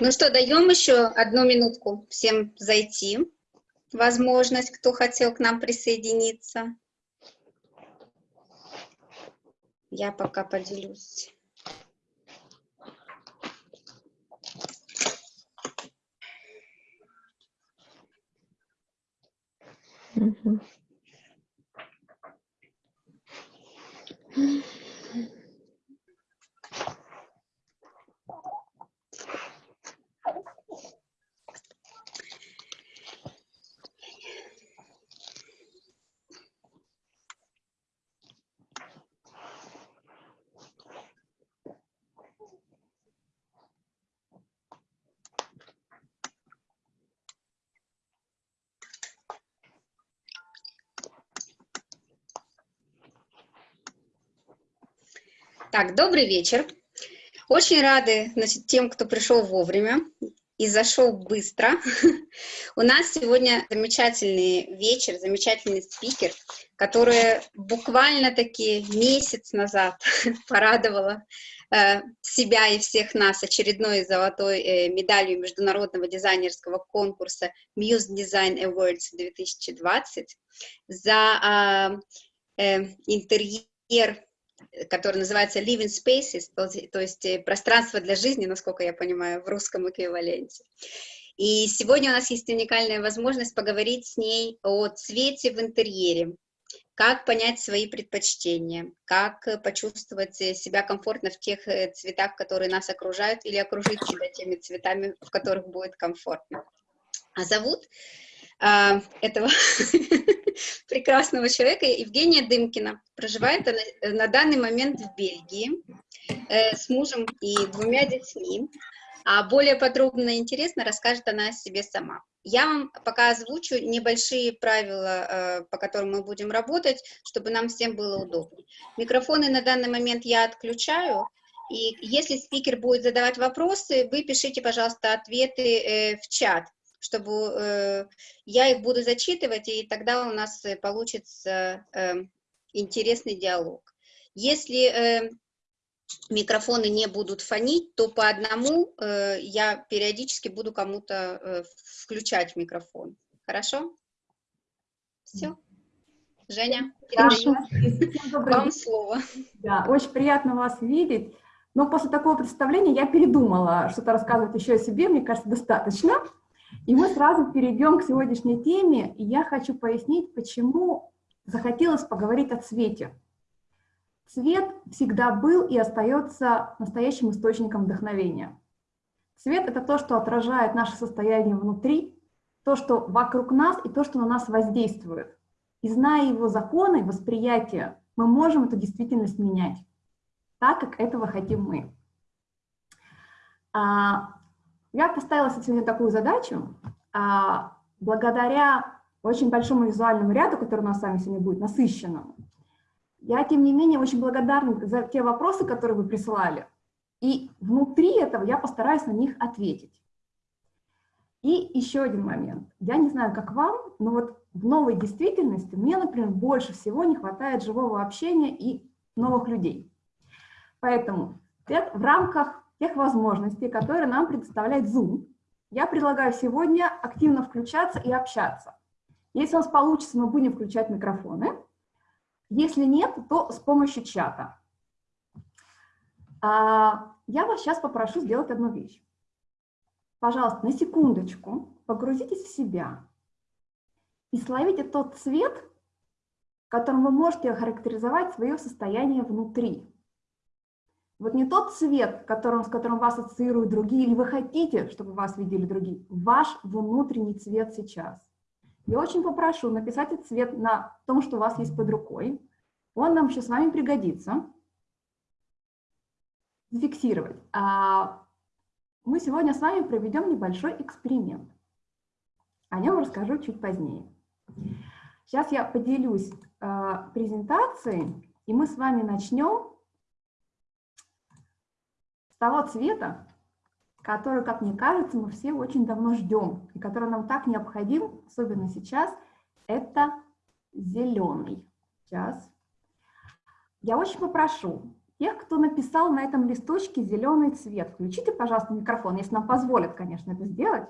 Ну что, даем еще одну минутку всем зайти. Возможность, кто хотел к нам присоединиться. Я пока поделюсь. Mm-hmm. Так, добрый вечер. Очень рады значит, тем, кто пришел вовремя и зашел быстро. У нас сегодня замечательный вечер, замечательный спикер, который буквально-таки месяц назад порадовала э, себя и всех нас очередной золотой э, медалью международного дизайнерского конкурса Muse Design Awards 2020 за э, интерьер который называется Living Spaces, то есть э, пространство для жизни, насколько я понимаю, в русском эквиваленте. И сегодня у нас есть уникальная возможность поговорить с ней о цвете в интерьере, как понять свои предпочтения, как почувствовать себя комфортно в тех э, цветах, которые нас окружают, или окружить себя теми цветами, в которых будет комфортно. А зовут а, этого прекрасного человека, Евгения Дымкина. Проживает она э, на данный момент в Бельгии э, с мужем и двумя детьми. А более подробно и интересно расскажет она о себе сама. Я вам пока озвучу небольшие правила, э, по которым мы будем работать, чтобы нам всем было удобно. Микрофоны на данный момент я отключаю, и если спикер будет задавать вопросы, вы пишите, пожалуйста, ответы э, в чат чтобы э, я их буду зачитывать, и тогда у нас э, получится э, интересный диалог. Если э, микрофоны не будут фонить, то по одному э, я периодически буду кому-то э, включать микрофон. Хорошо? Все. Женя, Хорошо. вам слово. Да, очень приятно вас видеть. Но после такого представления я передумала что-то рассказывать еще о себе, мне кажется, достаточно. И мы сразу перейдем к сегодняшней теме, и я хочу пояснить, почему захотелось поговорить о цвете. Цвет всегда был и остается настоящим источником вдохновения. Цвет – это то, что отражает наше состояние внутри, то, что вокруг нас и то, что на нас воздействует. И зная его законы, восприятия, мы можем эту действительность менять, так как этого хотим мы. Я поставила сегодня такую задачу, а, благодаря очень большому визуальному ряду, который у нас с вами сегодня будет, насыщенному, я, тем не менее, очень благодарна за те вопросы, которые вы присылали, и внутри этого я постараюсь на них ответить. И еще один момент. Я не знаю, как вам, но вот в новой действительности мне, например, больше всего не хватает живого общения и новых людей. Поэтому в рамках тех возможностей, которые нам предоставляет Zoom. Я предлагаю сегодня активно включаться и общаться. Если у нас получится, мы будем включать микрофоны. Если нет, то с помощью чата. А, я вас сейчас попрошу сделать одну вещь. Пожалуйста, на секундочку погрузитесь в себя и словите тот цвет, которым вы можете охарактеризовать свое состояние внутри. Вот не тот цвет, которым, с которым вас ассоциируют другие, или вы хотите, чтобы вас видели другие, ваш внутренний цвет сейчас. Я очень попрошу написать этот цвет на том, что у вас есть под рукой. Он нам сейчас с вами пригодится. Зафиксировать. А мы сегодня с вами проведем небольшой эксперимент. О нем расскажу чуть позднее. Сейчас я поделюсь э, презентацией, и мы с вами начнем того цвета, который, как мне кажется, мы все очень давно ждем, и который нам так необходим, особенно сейчас, это зеленый. Сейчас. Я очень попрошу тех, кто написал на этом листочке зеленый цвет. Включите, пожалуйста, микрофон, если нам позволят, конечно, это сделать.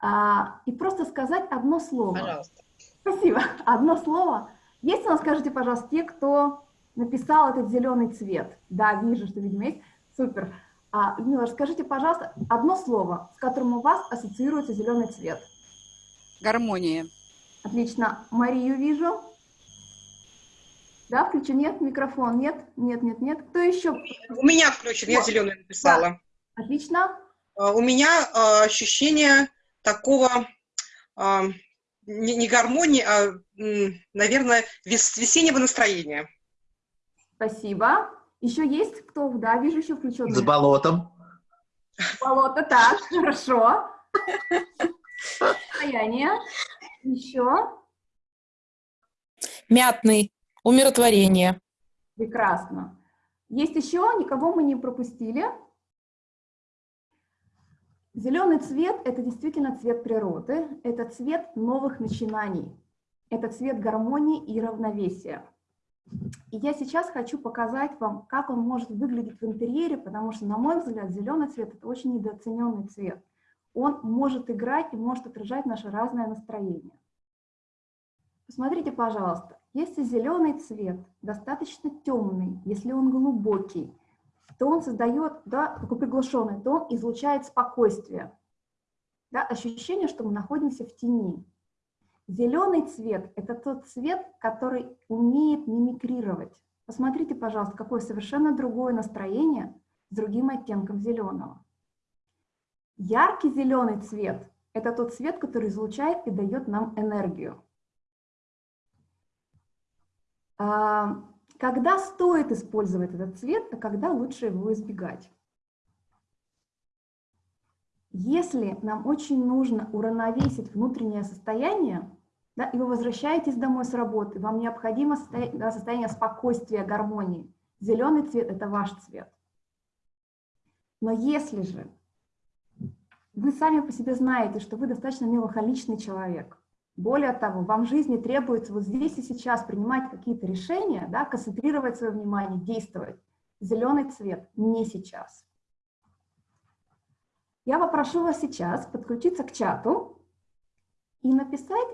А, и просто сказать одно слово. Пожалуйста. Спасибо. Одно слово. Есть у нас, скажите, пожалуйста, те, кто написал этот зеленый цвет? Да, вижу, что, видимо, есть. Супер. А, Людмила, скажите, пожалуйста, одно слово, с которым у вас ассоциируется зеленый цвет. Гармония. Отлично. Марию вижу. Да, включен? Нет, микрофон, нет, нет, нет, нет. Кто еще? У меня включен, я зеленый написала. Отлично. А, У меня а, ощущение такого а, не, не гармонии, а, наверное, вес- весеннего настроения. Спасибо. Еще есть кто? Да, вижу еще включен. С болотом. Болото, так, хорошо. Состояние. Еще. Мятный. Умиротворение. Прекрасно. Есть еще? Никого мы не пропустили. Зеленый цвет – это действительно цвет природы, это цвет новых начинаний, это цвет гармонии и равновесия. И я сейчас хочу показать вам, как он может выглядеть в интерьере, потому что, на мой взгляд, зеленый цвет – это очень недооцененный цвет. Он может играть и может отражать наше разное настроение. Посмотрите, пожалуйста, если зеленый цвет достаточно темный, если он глубокий, то он создает, да, такой приглушенный, то он излучает спокойствие. Да, ощущение, что мы находимся в тени. Зеленый цвет – это тот цвет, который умеет мимикрировать. Посмотрите, пожалуйста, какое совершенно другое настроение с другим оттенком зеленого. Яркий зеленый цвет – это тот цвет, который излучает и дает нам энергию. А, Когда стоит использовать этот цвет, а когда лучше его избегать? Если нам очень нужно уравновесить внутреннее состояние, да, и вы возвращаетесь домой с работы, вам необходимо состояние, состояние спокойствия, гармонии, зеленый цвет – это ваш цвет. Но если же вы сами по себе знаете, что вы достаточно меланхоличный человек, более того, вам в жизни требуется вот здесь и сейчас принимать какие-то решения, да, концентрировать свое внимание, действовать. Зеленый цвет не сейчас. Я попрошу вас сейчас подключиться к чату и написать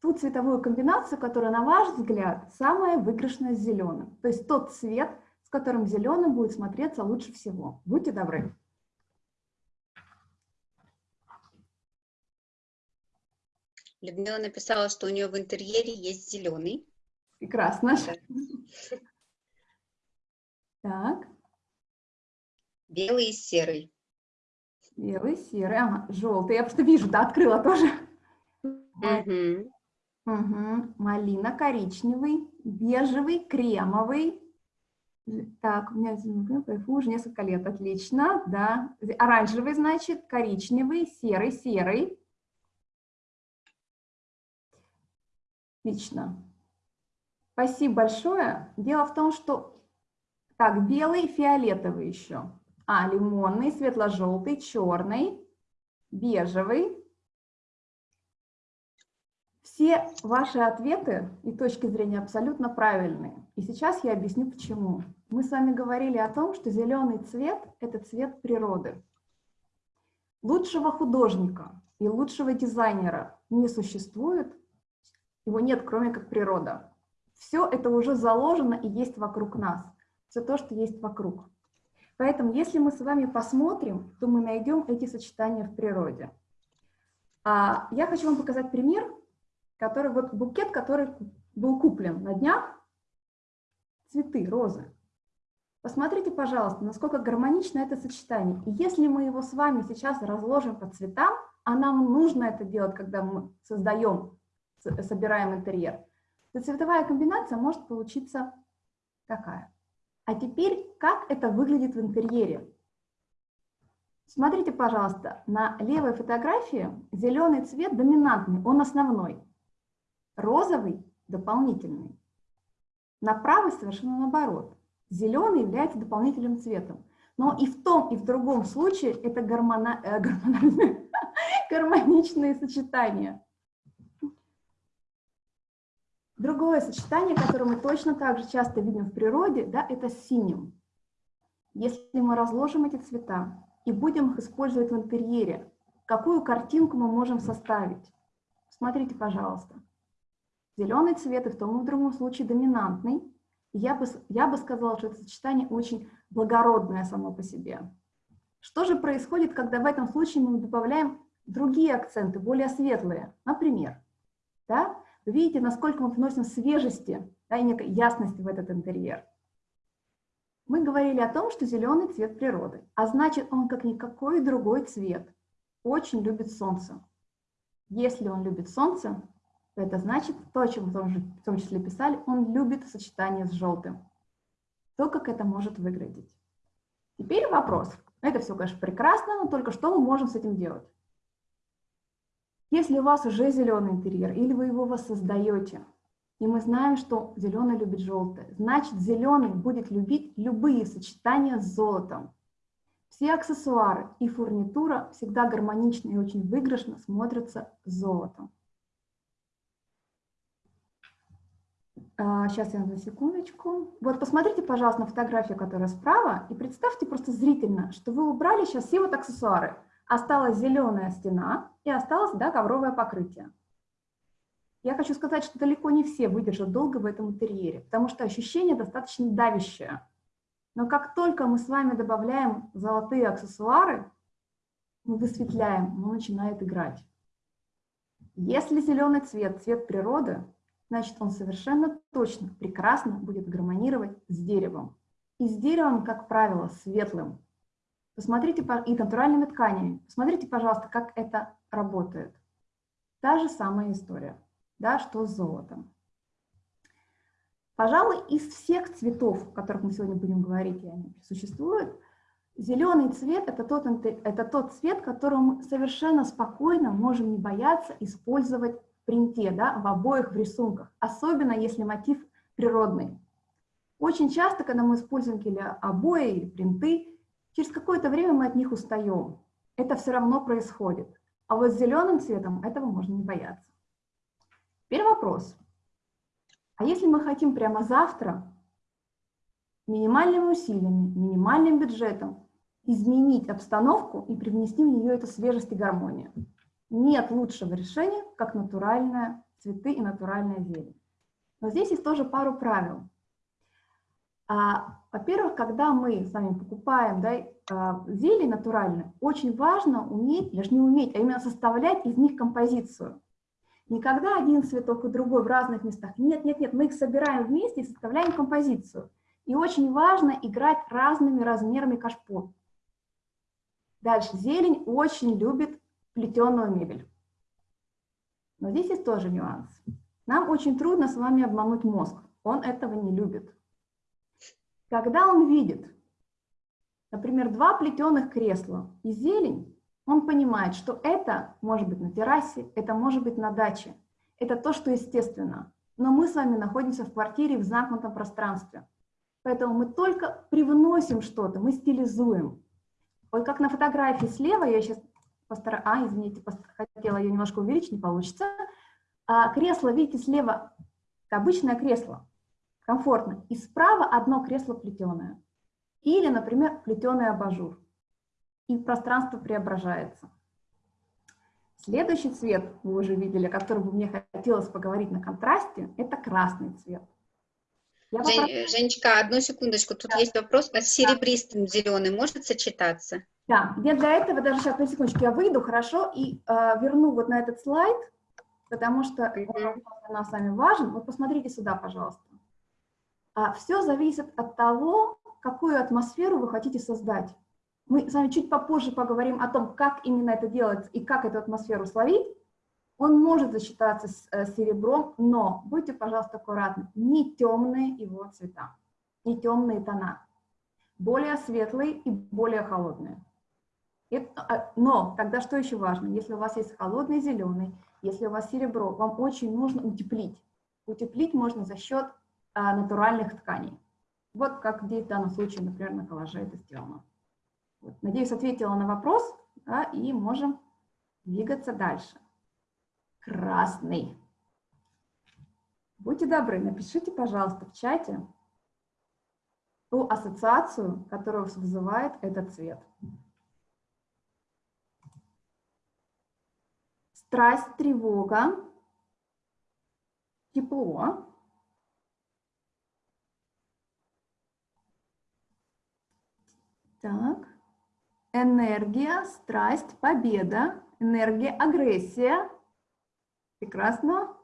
ту цветовую комбинацию, которая, на ваш взгляд, самая выигрышная с зеленым. То есть тот цвет, с которым зеленым будет смотреться лучше всего. Будьте добры. Людмила написала, что у нее в интерьере есть зеленый. Прекрасно. Так, Белый и серый. Белый, серый, ага, желтый. Я просто вижу, да, открыла тоже. Мгм. Мгм. Малина, коричневый, бежевый, кремовый. Так, у меня кайфу уже несколько лет, отлично, да. Оранжевый, значит, коричневый, серый, серый. Отлично. Спасибо большое. Дело в том, что... Так, белый, фиолетовый еще. А, лимонный, светло-желтый, черный, бежевый. Все ваши ответы и точки зрения абсолютно правильные. И сейчас я объясню, почему. Мы с вами говорили о том, что зеленый цвет – это цвет природы. Лучшего художника и лучшего дизайнера не существует, его нет, кроме как природа. Все это уже заложено и есть вокруг нас. Все то, что есть вокруг. Поэтому, если мы с вами посмотрим, то мы найдем эти сочетания в природе. А, я хочу вам показать пример, который, вот букет, который был куплен на днях, цветы, розы. Посмотрите, пожалуйста, насколько гармонично это сочетание. И если мы его с вами сейчас разложим по цветам, а нам нужно это делать, когда мы создаем, собираем интерьер, то цветовая комбинация может получиться такая. А теперь, как это выглядит в интерьере? Смотрите, пожалуйста, на левой фотографии зеленый цвет доминантный, он основной. Розовый – дополнительный. На правой совершенно наоборот. Зеленый является дополнительным цветом. Но и в том, и в другом случае это гормона, э, гормональные, гармоничные сочетания. Другое сочетание, которое мы точно так же часто видим в природе, да, это синим. Если мы разложим эти цвета и будем их использовать в интерьере, какую картинку мы можем составить? Смотрите, пожалуйста. Зеленый цвет и в том и в другом случае доминантный. Я бы, я бы сказала, что это сочетание очень благородное само по себе. Что же происходит, когда в этом случае мы добавляем другие акценты, более светлые? Например, да, вы видите, насколько мы вносим свежести да, и некой ясности в этот интерьер. Мы говорили о том, что зеленый цвет природы, а значит, он, как никакой другой цвет, очень любит солнце. Если он любит солнце, это значит, то, о чем мы в том числе писали, он любит сочетание с желтым. То, как это может выглядеть. Теперь вопрос. Это все, конечно, прекрасно, но только что мы можем с этим делать? Если у вас уже зеленый интерьер, или вы его воссоздаете, и мы знаем, что зеленый любит желтое, значит, зеленый будет любить любые сочетания с золотом. Все аксессуары и фурнитура всегда гармонично и очень выигрышно смотрятся с золотом. Сейчас а, я на секундочку. Вот посмотрите, пожалуйста, на фотографию, которая справа, и представьте просто зрительно, что вы убрали сейчас все вот аксессуары. Осталась зеленая стена и осталось да, ковровое покрытие. Я хочу сказать, что далеко не все выдержат долго в этом интерьере, потому что ощущение достаточно давящее. Но как только мы с вами добавляем золотые аксессуары, мы высветляем, он начинает играть. Если зеленый цвет – цвет природы, значит, он совершенно точно, прекрасно будет гармонировать с деревом. И с деревом, как правило, светлым. Посмотрите, и натуральными тканями. Посмотрите, пожалуйста, как это работает. Та же самая история, да, что с золотом. Пожалуй, из всех цветов, о которых мы сегодня будем говорить, и они существуют, зеленый цвет это тот, это тот цвет, которым совершенно спокойно можем не бояться использовать принте, да, в обоих в рисунках, особенно если мотив природный. Очень часто, когда мы используем или обои, или принты, через какое-то время мы от них устаем. Это все равно происходит. А вот с зеленым цветом этого можно не бояться. Теперь вопрос. А если мы хотим прямо завтра минимальными усилиями, минимальным бюджетом изменить обстановку и привнести в нее эту свежесть и гармонию? Нет лучшего решения, как натуральные цветы и натуральная зелень. Но здесь есть тоже пару правил. А, Во-первых, когда мы с вами покупаем да, а, зелень натуральную, очень важно уметь, даже не уметь, а именно составлять из них композицию. Никогда один цветок и другой в разных местах. Нет, нет, нет, мы их собираем вместе и составляем композицию. И очень важно играть разными размерами кашпо. Дальше. Зелень очень любит плетеную мебель. Но здесь есть тоже нюанс. Нам очень трудно с вами обмануть мозг. Он этого не любит. Когда он видит, например, два плетеных кресла и зелень, он понимает, что это может быть на террасе, это может быть на даче. Это то, что естественно. Но мы с вами находимся в квартире в замкнутом пространстве. Поэтому мы только привносим что-то, мы стилизуем. Вот как на фотографии слева, я сейчас постараюсь, а, извините, хотела ее немножко увеличить, не получится. А, кресло, видите, слева обычное кресло, комфортно. И справа одно кресло плетеное. Или, например, плетеный абажур. И пространство преображается. Следующий цвет, вы уже видели, о котором мне хотелось поговорить на контрасте, это красный цвет. Я Жень, вопрос... Женечка, одну секундочку, тут да. есть вопрос, а с серебристым зеленым может сочетаться? Да, я для этого даже сейчас, на секундочку, я выйду, хорошо, и э, верну вот на этот слайд, потому что он для нас с вами важен. Вот посмотрите сюда, пожалуйста. А, все зависит от того, какую атмосферу вы хотите создать. Мы с вами чуть попозже поговорим о том, как именно это делать и как эту атмосферу словить. Он может засчитаться с э, серебром, но будьте, пожалуйста, аккуратны, не темные его цвета, не темные тона, более светлые и более холодные. А, но тогда что еще важно? Если у вас есть холодный зеленый, если у вас серебро, вам очень нужно утеплить. Утеплить можно за счет натуральных тканей. Вот как в данном случае, например, на коллаже это сделано. Вот. Надеюсь, ответила на вопрос, да, и можем двигаться дальше красный. Будьте добры, напишите, пожалуйста, в чате ту ассоциацию, которую вызывает этот цвет. Страсть, тревога, тепло. Так. Энергия, страсть, победа, энергия, агрессия. Прекрасно.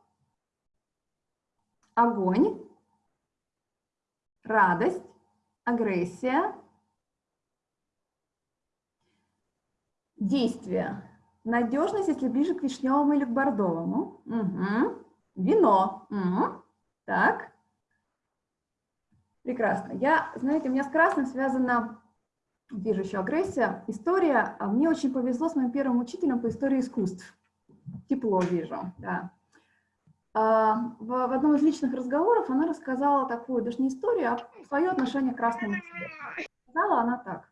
Огонь, радость, агрессия, действие. Надежность, если ближе к вишневому или к бордовому. Угу. Вино. Угу. Так. Прекрасно. Я, знаете, у меня с красным связана, вижу еще агрессия, история. А мне очень повезло с моим первым учителем по истории искусств. Тепло вижу, да. А, в, одном из личных разговоров она рассказала такую, даже не историю, а свое отношение к красному цвету. Сказала она так.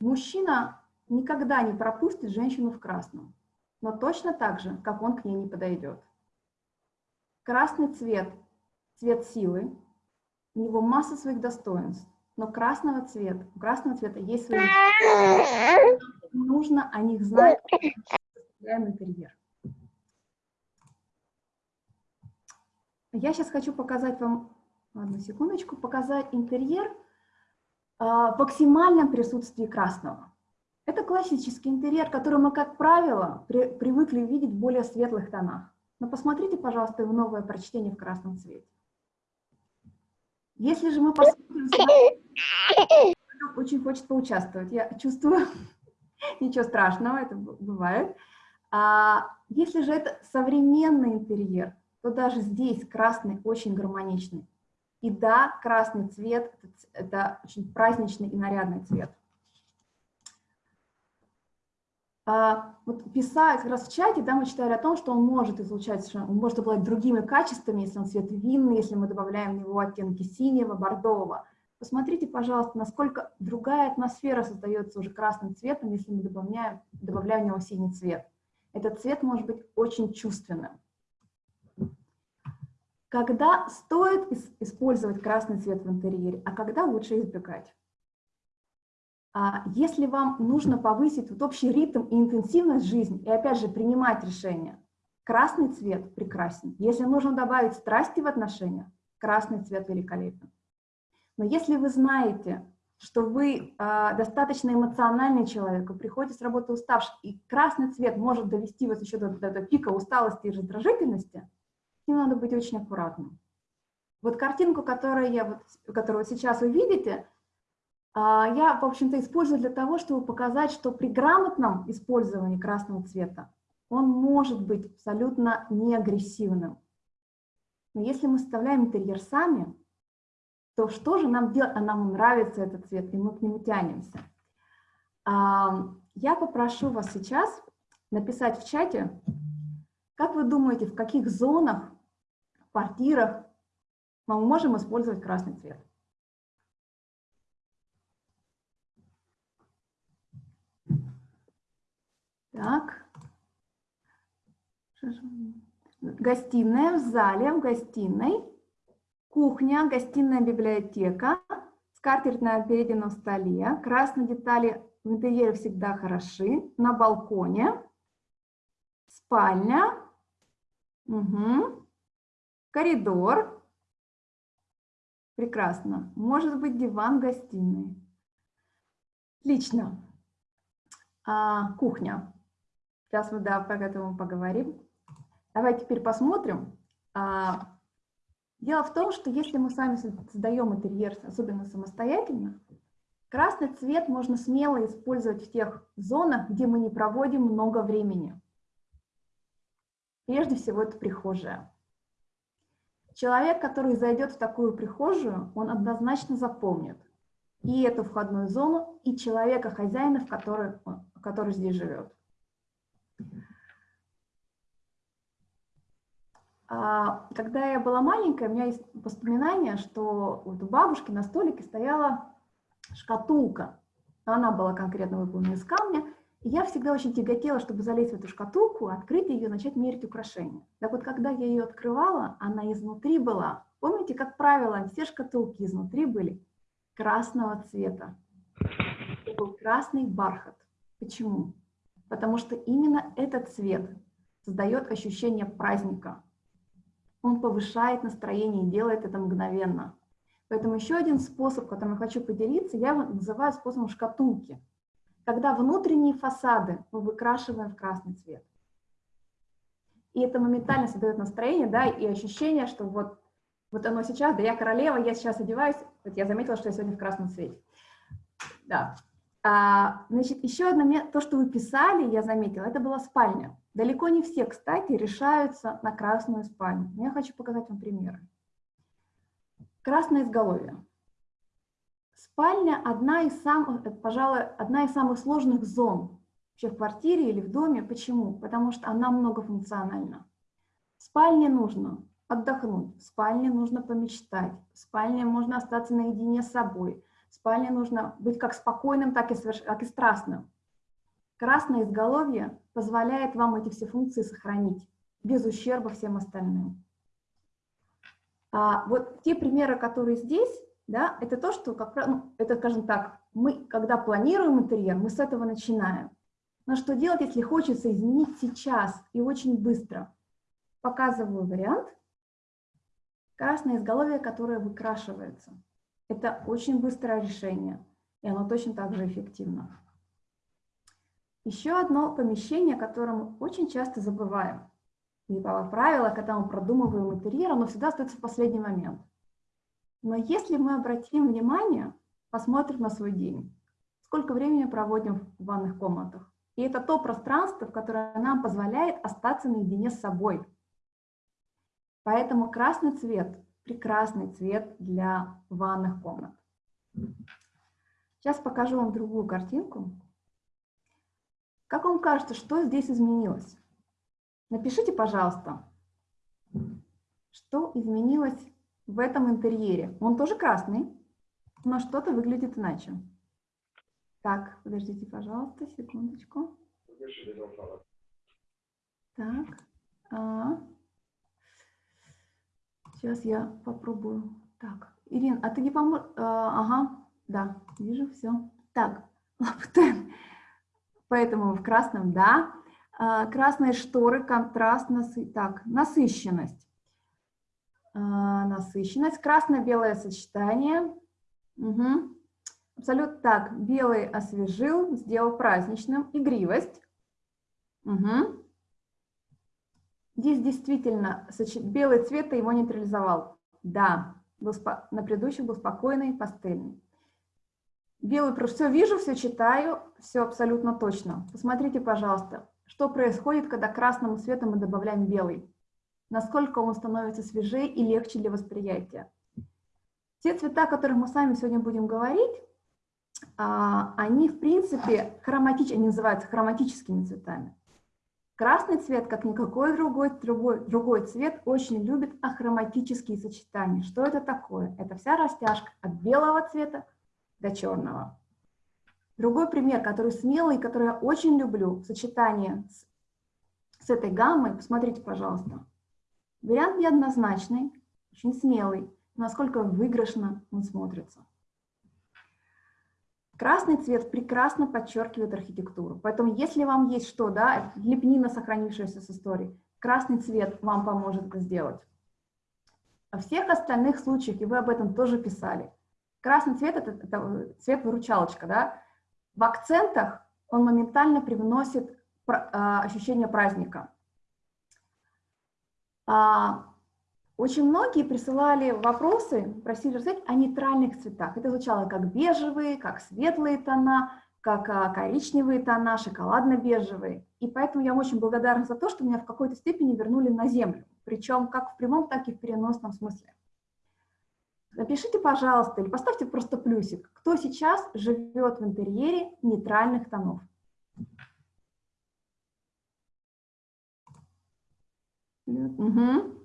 Мужчина никогда не пропустит женщину в красном, но точно так же, как он к ней не подойдет. Красный цвет – цвет силы, у него масса своих достоинств, но красного цвета, у красного цвета есть свои... Нужно о них знать, интерьер. Я сейчас хочу показать вам, одну секундочку, показать интерьер в максимальном присутствии красного. Это классический интерьер, который мы, как правило, при, привыкли видеть в более светлых тонах. Но посмотрите, пожалуйста, его новое прочтение в красном цвете. Если же мы посмотрим... Очень хочет поучаствовать, я чувствую. Ничего страшного, это бывает. А если же это современный интерьер, то даже здесь красный очень гармоничный. И да, красный цвет – это очень праздничный и нарядный цвет. А, вот писать как раз в чате, да, мы читали о том, что он может излучать, он может обладать другими качествами, если он цвет винный, если мы добавляем в него оттенки синего, бордового. Посмотрите, пожалуйста, насколько другая атмосфера создается уже красным цветом, если мы добавляем, добавляем в него синий цвет. Этот цвет может быть очень чувственным. Когда стоит использовать красный цвет в интерьере, а когда лучше избегать? А если вам нужно повысить вот общий ритм и интенсивность жизни, и опять же принимать решения, красный цвет прекрасен. Если нужно добавить страсти в отношениях, красный цвет великолепен. Но если вы знаете, что вы э, достаточно эмоциональный человек, вы приходите с работы уставший, и красный цвет может довести вас еще до, до, до пика усталости и раздражительности, с ним надо быть очень аккуратным. Вот картинку, которую, я, вот, которую сейчас вы видите, я, в общем-то, использую для того, чтобы показать, что при грамотном использовании красного цвета он может быть абсолютно неагрессивным. Но если мы составляем интерьер сами, то что же нам делать? А нам нравится этот цвет, и мы к нему тянемся. А, я попрошу вас сейчас написать в чате, как вы думаете, в каких зонах, квартирах мы можем использовать красный цвет? Так. Гостиная в зале, в гостиной. Кухня, гостиная библиотека. Скатерть на обеденном столе. Красные детали в интерьере всегда хороши. На балконе. Спальня. Угу. Коридор. Прекрасно. Может быть диван гостиной. Отлично. А, кухня. Сейчас мы, да, про это поговорим. Давайте теперь посмотрим. А, дело в том, что если мы сами создаем интерьер, особенно самостоятельно, красный цвет можно смело использовать в тех зонах, где мы не проводим много времени. Прежде всего, это прихожая. Человек, который зайдет в такую прихожую, он однозначно запомнит и эту входную зону, и человека, хозяина, который, который здесь живет. А, когда я была маленькая, у меня есть воспоминание, что вот у бабушки на столике стояла шкатулка. Она была конкретно выполнена из камня, И я всегда очень тяготела, чтобы залезть в эту шкатулку, открыть ее, начать мерить украшения. Так вот, когда я ее открывала, она изнутри была. Помните, как правило, все шкатулки изнутри были красного цвета. Это был красный бархат. Почему? Потому что именно этот цвет создает ощущение праздника. Он повышает настроение и делает это мгновенно. Поэтому еще один способ, которым я хочу поделиться, я его называю способом шкатулки – когда внутренние фасады мы выкрашиваем в красный цвет. И это моментально создает настроение, да, и ощущение, что вот, вот оно сейчас, да я королева, я сейчас одеваюсь, вот я заметила, что я сегодня в красном цвете. Да. А, значит, еще одно, то, что вы писали, я заметила, это была спальня. Далеко не все, кстати, решаются на красную спальню. Я хочу показать вам примеры. Красное изголовье. Спальня одна из самых, э, пожалуй, одна из самых сложных зон вообще в квартире или в доме. Почему? Потому что она многофункциональна. В спальне нужно отдохнуть, в спальне нужно помечтать, в спальне можно остаться наедине с собой, спальне нужно быть как спокойным, так и, соверш... так и страстным. Красное изголовье позволяет вам эти все функции сохранить без ущерба всем остальным. А вот те примеры, которые здесь, да, это то, что, как ну, это, скажем так, мы, когда планируем интерьер, мы с этого начинаем. Но что делать, если хочется изменить сейчас и очень быстро? Показываю вариант. Красное изголовье, которое выкрашивается. Это очень быстрое решение, и оно точно так же эффективно. Еще одно помещение, о котором мы очень часто забываем. И по правило, когда мы продумываем интерьер, оно всегда остается в последний момент – но если мы обратим внимание, посмотрим на свой день, сколько времени проводим в ванных комнатах. И это то пространство, которое нам позволяет остаться наедине с собой. Поэтому красный цвет – прекрасный цвет для ванных комнат. Сейчас покажу вам другую картинку. Как вам кажется, что здесь изменилось? Напишите, пожалуйста, что изменилось в этом интерьере. Он тоже красный, но что-то выглядит иначе. Так, подождите, пожалуйста, секундочку. Так. А. Сейчас я попробую. Так, Ирина, а ты не поможешь? А, ага, да, вижу, все. Так, лаптен. Поэтому в красном, да. А, красные шторы, контраст, насы... так, насыщенность. А, насыщенность, красно-белое сочетание. Угу. Абсолютно так, белый освежил, сделал праздничным, игривость. Угу. Здесь действительно белый цвет его нейтрализовал. Да, был на предыдущих был спокойный, пастельный. Белый, все вижу, все читаю, все абсолютно точно. Посмотрите, пожалуйста, что происходит, когда красному цвету мы добавляем белый насколько он становится свежее и легче для восприятия. Те цвета, о которых мы с вами сегодня будем говорить, а, они, в принципе, хроматические, они называются хроматическими цветами. Красный цвет, как никакой другой, другой, другой цвет, очень любит ахроматические сочетания. Что это такое? Это вся растяжка от белого цвета до черного. Другой пример, который смелый, который я очень люблю, сочетание с, с этой гаммой, посмотрите, пожалуйста. Вариант неоднозначный, очень смелый, насколько выигрышно он смотрится. Красный цвет прекрасно подчеркивает архитектуру, поэтому если вам есть что, да, лепнина, сохранившаяся с истории, красный цвет вам поможет это сделать. Во всех остальных случаях, и вы об этом тоже писали, красный цвет это, это цвет-выручалочка, да, в акцентах он моментально привносит а, ощущение праздника. А, очень многие присылали вопросы, просили рассказать о нейтральных цветах. Это звучало как бежевые, как светлые тона, как а, коричневые тона, шоколадно-бежевые. И поэтому я очень благодарна за то, что меня в какой-то степени вернули на землю, причем как в прямом, так и в переносном смысле. Напишите, пожалуйста, или поставьте просто плюсик, кто сейчас живет в интерьере нейтральных тонов. Угу.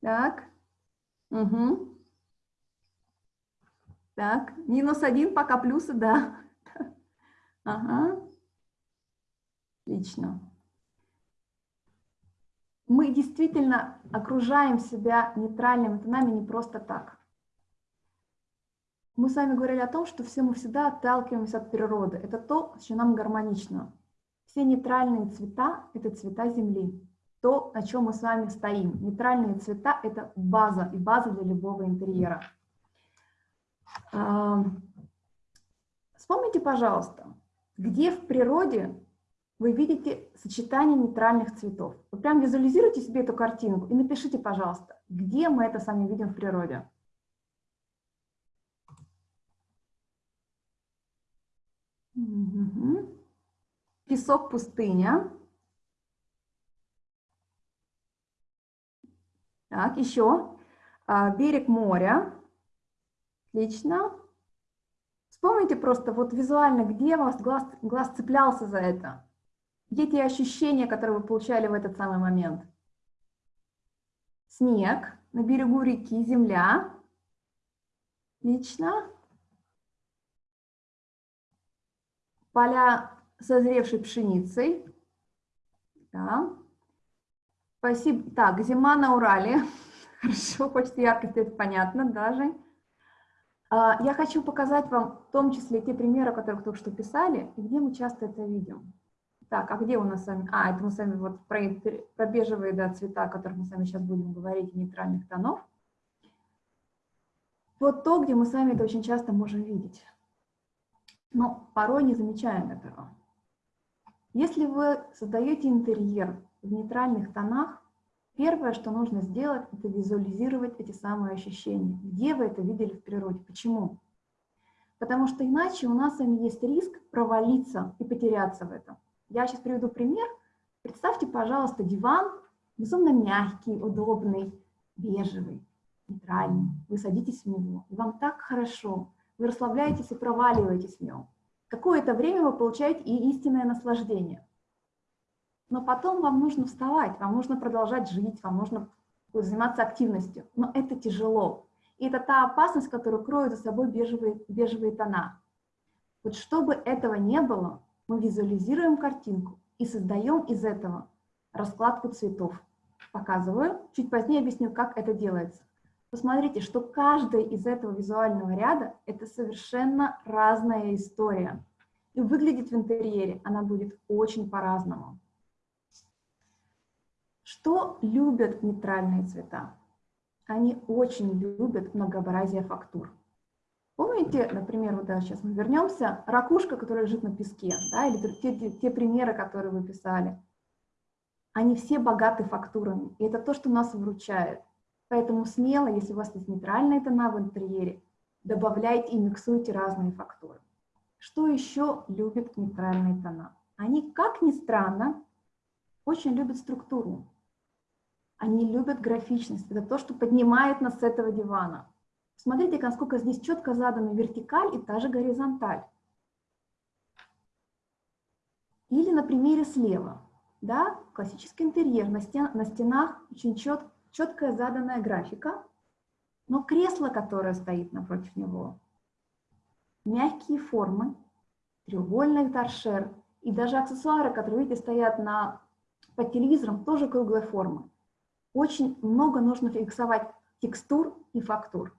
Так. Угу. Так, минус один, пока плюсы, да. Ага. Отлично. Мы действительно окружаем себя нейтральными тонами не просто так. Мы с вами говорили о том, что все мы всегда отталкиваемся от природы. Это то, что нам гармонично. Все нейтральные цвета – это цвета Земли. То, на чем мы с вами стоим. Нейтральные цвета – это база, и база для любого интерьера. Вспомните, пожалуйста, где в природе вы видите сочетание нейтральных цветов. Вы прям визуализируйте себе эту картинку и напишите, пожалуйста, где мы это сами видим в природе. Песок, пустыня. Так, еще. А, берег моря. Отлично. Вспомните просто вот визуально, где у вас глаз, глаз цеплялся за это. Где те ощущения, которые вы получали в этот самый момент? Снег на берегу реки, земля. Отлично. Поля созревшей пшеницей. Да. Спасибо. Так, зима на Урале. Хорошо, почти яркость, это понятно даже. А, я хочу показать вам в том числе те примеры, которые только что писали, и где мы часто это видим. Так, а где у нас с вами? А, это мы с вами вот про, про бежевые да, цвета, о которых мы с вами сейчас будем говорить, нейтральных тонов. Вот то, где мы с вами это очень часто можем видеть. Но порой не замечаем этого. Если вы создаете интерьер в нейтральных тонах, Первое, что нужно сделать, это визуализировать эти самые ощущения. Где вы это видели в природе? Почему? Потому что иначе у нас с вами есть риск провалиться и потеряться в этом. Я сейчас приведу пример. Представьте, пожалуйста, диван, безумно мягкий, удобный, бежевый, нейтральный. Вы садитесь в него, и вам так хорошо. Вы расслабляетесь и проваливаетесь в нем. Какое-то время вы получаете и истинное наслаждение но потом вам нужно вставать, вам нужно продолжать жить, вам нужно заниматься активностью, но это тяжело. И это та опасность, которую кроют за собой бежевые, бежевые тона. Вот чтобы этого не было, мы визуализируем картинку и создаем из этого раскладку цветов. Показываю, чуть позднее объясню, как это делается. Посмотрите, что каждая из этого визуального ряда – это совершенно разная история. И выглядит в интерьере она будет очень по-разному. Что любят нейтральные цвета? Они очень любят многообразие фактур. Помните, например, вот сейчас мы вернемся, ракушка, которая лежит на песке, да, или те, те, те примеры, которые вы писали, они все богаты фактурами, и это то, что нас выручает. Поэтому смело, если у вас есть нейтральные тона в интерьере, добавляйте и миксуйте разные фактуры. Что еще любят нейтральные тона? Они, как ни странно, очень любят структуру. Они любят графичность. Это то, что поднимает нас с этого дивана. Смотрите, насколько здесь четко задана вертикаль и та же горизонталь. Или на примере слева. Да, классический интерьер. На, стен, на стенах очень чет, четкая заданная графика, но кресло, которое стоит напротив него, мягкие формы, треугольный торшер и даже аксессуары, которые, видите, стоят на, под телевизором, тоже круглой формы очень много нужно фиксовать текстур и фактур.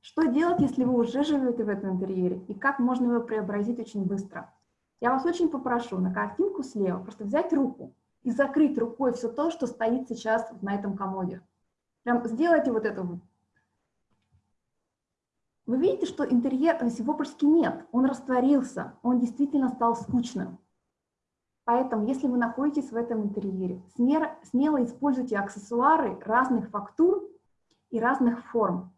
Что делать, если вы уже живете в этом интерьере, и как можно его преобразить очень быстро? Я вас очень попрошу на картинку слева просто взять руку и закрыть рукой все то, что стоит сейчас на этом комоде. Прям сделайте вот это вот. Вы видите, что интерьер, почти нет, он растворился, он действительно стал скучным. Поэтому, если вы находитесь в этом интерьере, смело используйте аксессуары разных фактур и разных форм.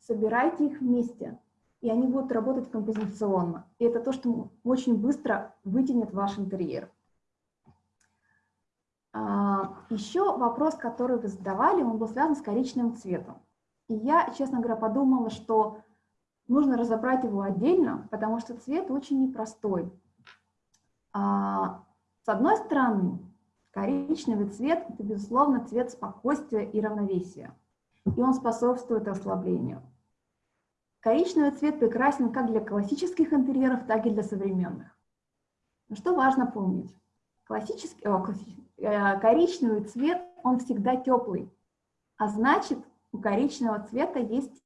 Собирайте их вместе, и они будут работать композиционно. И это то, что очень быстро вытянет ваш интерьер. А, еще вопрос, который вы задавали, он был связан с коричневым цветом. И я, честно говоря, подумала, что нужно разобрать его отдельно, потому что цвет очень непростой. А, с одной стороны, коричневый цвет – это, безусловно, цвет спокойствия и равновесия, и он способствует расслаблению. Коричневый цвет прекрасен как для классических интерьеров, так и для современных. Но что важно помнить? Классический, о, классический э, коричневый цвет, он всегда теплый, а значит, у коричневого цвета есть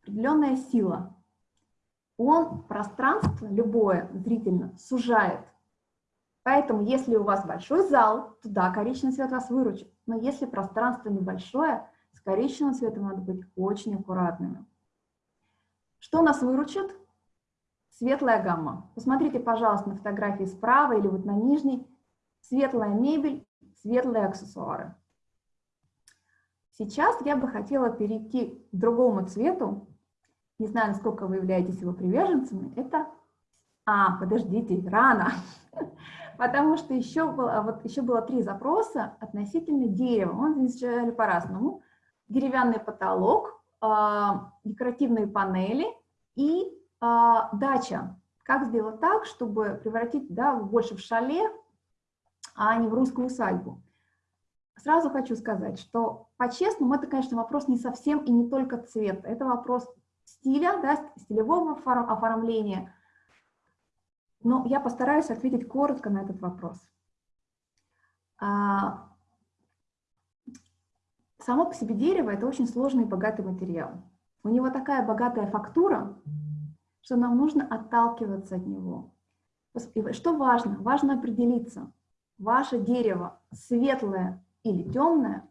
определенная сила. Он пространство, любое, зрительно, сужает. Поэтому, если у вас большой зал, то да, коричневый цвет вас выручит. Но если пространство небольшое, с коричневым цветом надо быть очень аккуратными. Что нас выручит? Светлая гамма. Посмотрите, пожалуйста, на фотографии справа или вот на нижней. Светлая мебель, светлые аксессуары. Сейчас я бы хотела перейти к другому цвету. Не знаю, насколько вы являетесь его приверженцами. Это... А, подождите, рано. Потому что еще было, вот еще было три запроса относительно дерева. Мы изучали по-разному. Деревянный потолок, а, декоративные панели и а, дача. Как сделать так, чтобы превратить да, больше в шале, а не в русскую усадьбу? Сразу хочу сказать, что по-честному это, конечно, вопрос не совсем и не только цвета. Это вопрос стиля, да, стилевого оформления. Но я постараюсь ответить коротко на этот вопрос. А, само по себе дерево – это очень сложный и богатый материал. У него такая богатая фактура, что нам нужно отталкиваться от него. Что важно? Важно определиться, ваше дерево светлое или темное,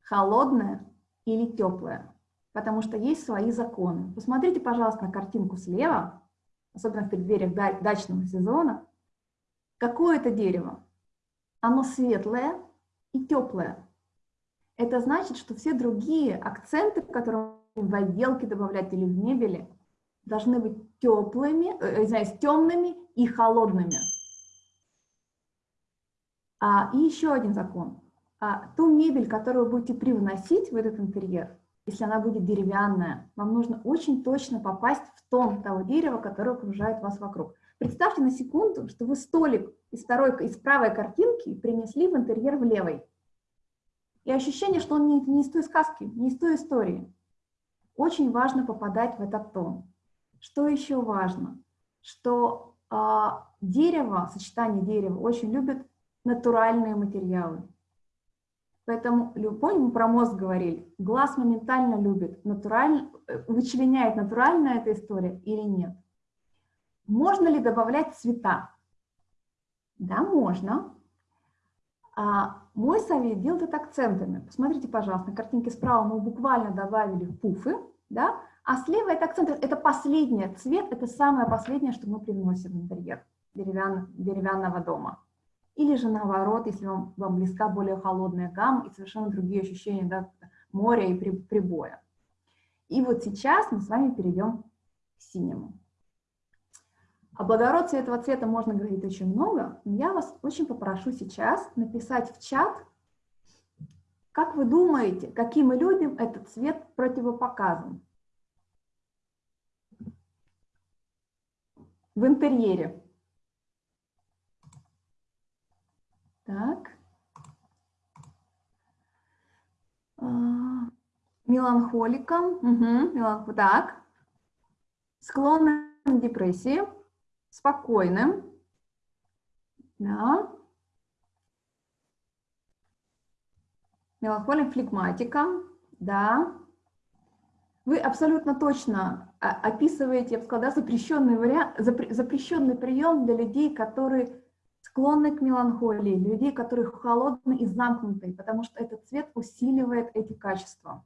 холодное или теплое, потому что есть свои законы. Посмотрите, пожалуйста, на картинку слева, особенно в преддвериях дачного сезона. Какое это дерево? Оно светлое и теплое. Это значит, что все другие акценты, которые в отделке добавлять или в мебели, должны быть теплыми, э, извиняюсь, темными и холодными. А, и еще один закон. А, ту мебель, которую вы будете привносить в этот интерьер, если она будет деревянная, вам нужно очень точно попасть в тон того дерева, которое окружает вас вокруг. Представьте на секунду, что вы столик из, второй, из правой картинки принесли в интерьер в левой. И ощущение, что он не, не из той сказки, не из той истории. Очень важно попадать в этот тон. Что еще важно? Что э, дерево, сочетание дерева очень любит натуральные материалы. Поэтому, помним, мы про мозг говорили, глаз моментально любит, натурально, э, вычленяет, натуральная эта история или нет. Можно ли добавлять цвета? Да, можно. А мой совет делать это акцентами. Посмотрите, пожалуйста, на картинке справа мы буквально добавили пуфы, да, а слева это акценты, это последний цвет, это самое последнее, что мы приносим в интерьер деревянного дома. Или же наоборот, если вам, вам близка более холодная гамма и совершенно другие ощущения да, моря и прибоя. И вот сейчас мы с вами перейдем к синему. О благородстве этого цвета можно говорить очень много, но я вас очень попрошу сейчас написать в чат, как вы думаете, каким людям этот цвет противопоказан в интерьере. Так. А, меланхоликом. Угу, меланх... Так. Склонным к депрессии. Спокойным. Да. Меланхолик флегматиком. Да. Вы абсолютно точно а, описываете, я бы сказала, да, запрещенный, вариант, запрещенный прием для людей, которые склонны к меланхолии, людей, которые холодны и замкнуты, потому что этот цвет усиливает эти качества.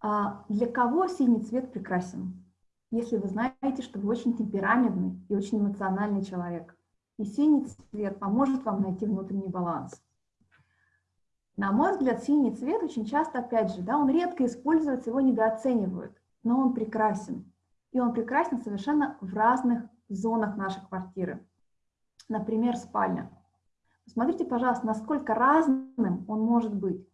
А для кого синий цвет прекрасен? Если вы знаете, что вы очень темпераментный и очень эмоциональный человек, и синий цвет поможет вам найти внутренний баланс. На мой взгляд, синий цвет очень часто, опять же, да, он редко используется, его недооценивают, но он прекрасен. И он прекрасен совершенно в разных зонах нашей квартиры. Например, спальня. Посмотрите, пожалуйста, насколько разным он может быть.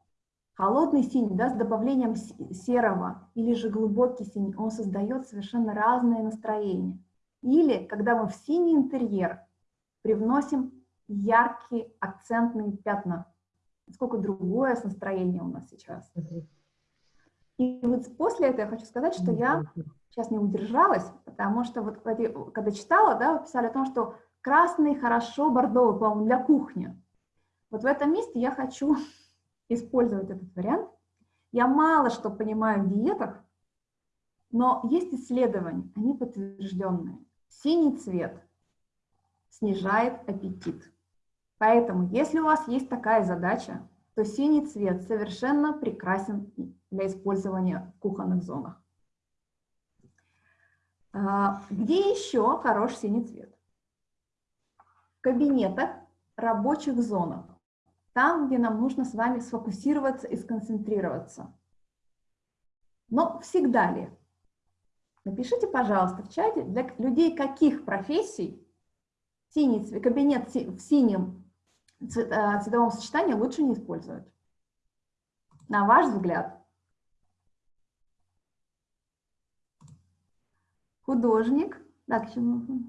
Холодный синий, да, с добавлением серого, или же глубокий синий, он создает совершенно разное настроение. Или, когда мы в синий интерьер привносим яркие акцентные пятна. Сколько другое настроение у нас сейчас. И вот после этого я хочу сказать, что я сейчас не удержалась, Потому что вот когда читала, да, писали о том, что красный хорошо, бордовый, по-моему, для кухни. Вот в этом месте я хочу использовать этот вариант. Я мало что понимаю в диетах, но есть исследования, они подтвержденные. Синий цвет снижает аппетит. Поэтому, если у вас есть такая задача, то синий цвет совершенно прекрасен для использования в кухонных зонах. А, где еще хорош синий цвет? В кабинетах, рабочих зонах. Там, где нам нужно с вами сфокусироваться и сконцентрироваться. Но всегда ли? Напишите, пожалуйста, в чате, для людей каких профессий синий, кабинет в синем цветовом сочетании лучше не использовать. На ваш взгляд. Художник. Так, чему?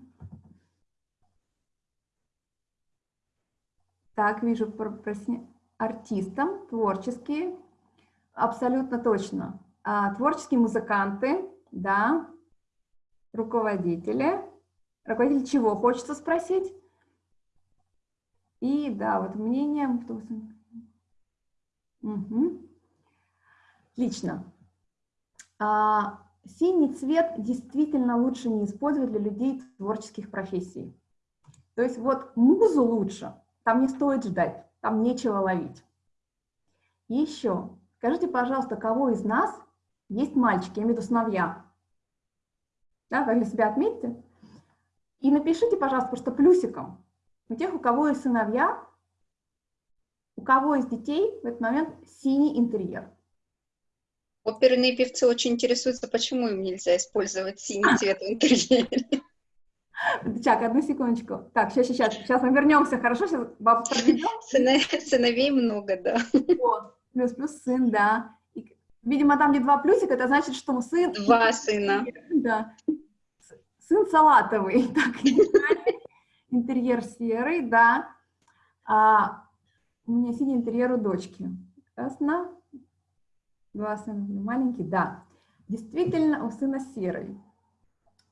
Так, вижу, артистам, творческие, абсолютно точно. А, творческие музыканты, да, руководители. Руководитель чего хочется спросить? И, да, вот мнение... Угу. Отлично. А, синий цвет действительно лучше не использовать для людей творческих профессий. То есть вот музу лучше, там не стоит ждать, там нечего ловить. Еще, скажите, пожалуйста, кого из нас есть мальчики, я имею в виду сыновья? Да, вы для себя отметьте. И напишите, пожалуйста, просто плюсиком у тех, у кого есть сыновья, у кого есть детей в этот момент синий интерьер. Оперные певцы очень интересуются, почему им нельзя использовать синий цвет в интерьере. Так, одну секундочку. Так, сейчас, сейчас, сейчас мы вернемся, хорошо? Сейчас бабу проведем. Сыновей много, да. Вот. Плюс, плюс сын, да. И, видимо, там где два плюсика, это значит, что сын... Два сына. Да. Сын салатовый. Так, интерьер серый, да. А, у меня синий интерьер у дочки. Ясно? Два сына маленький, да. Действительно, у сына серый.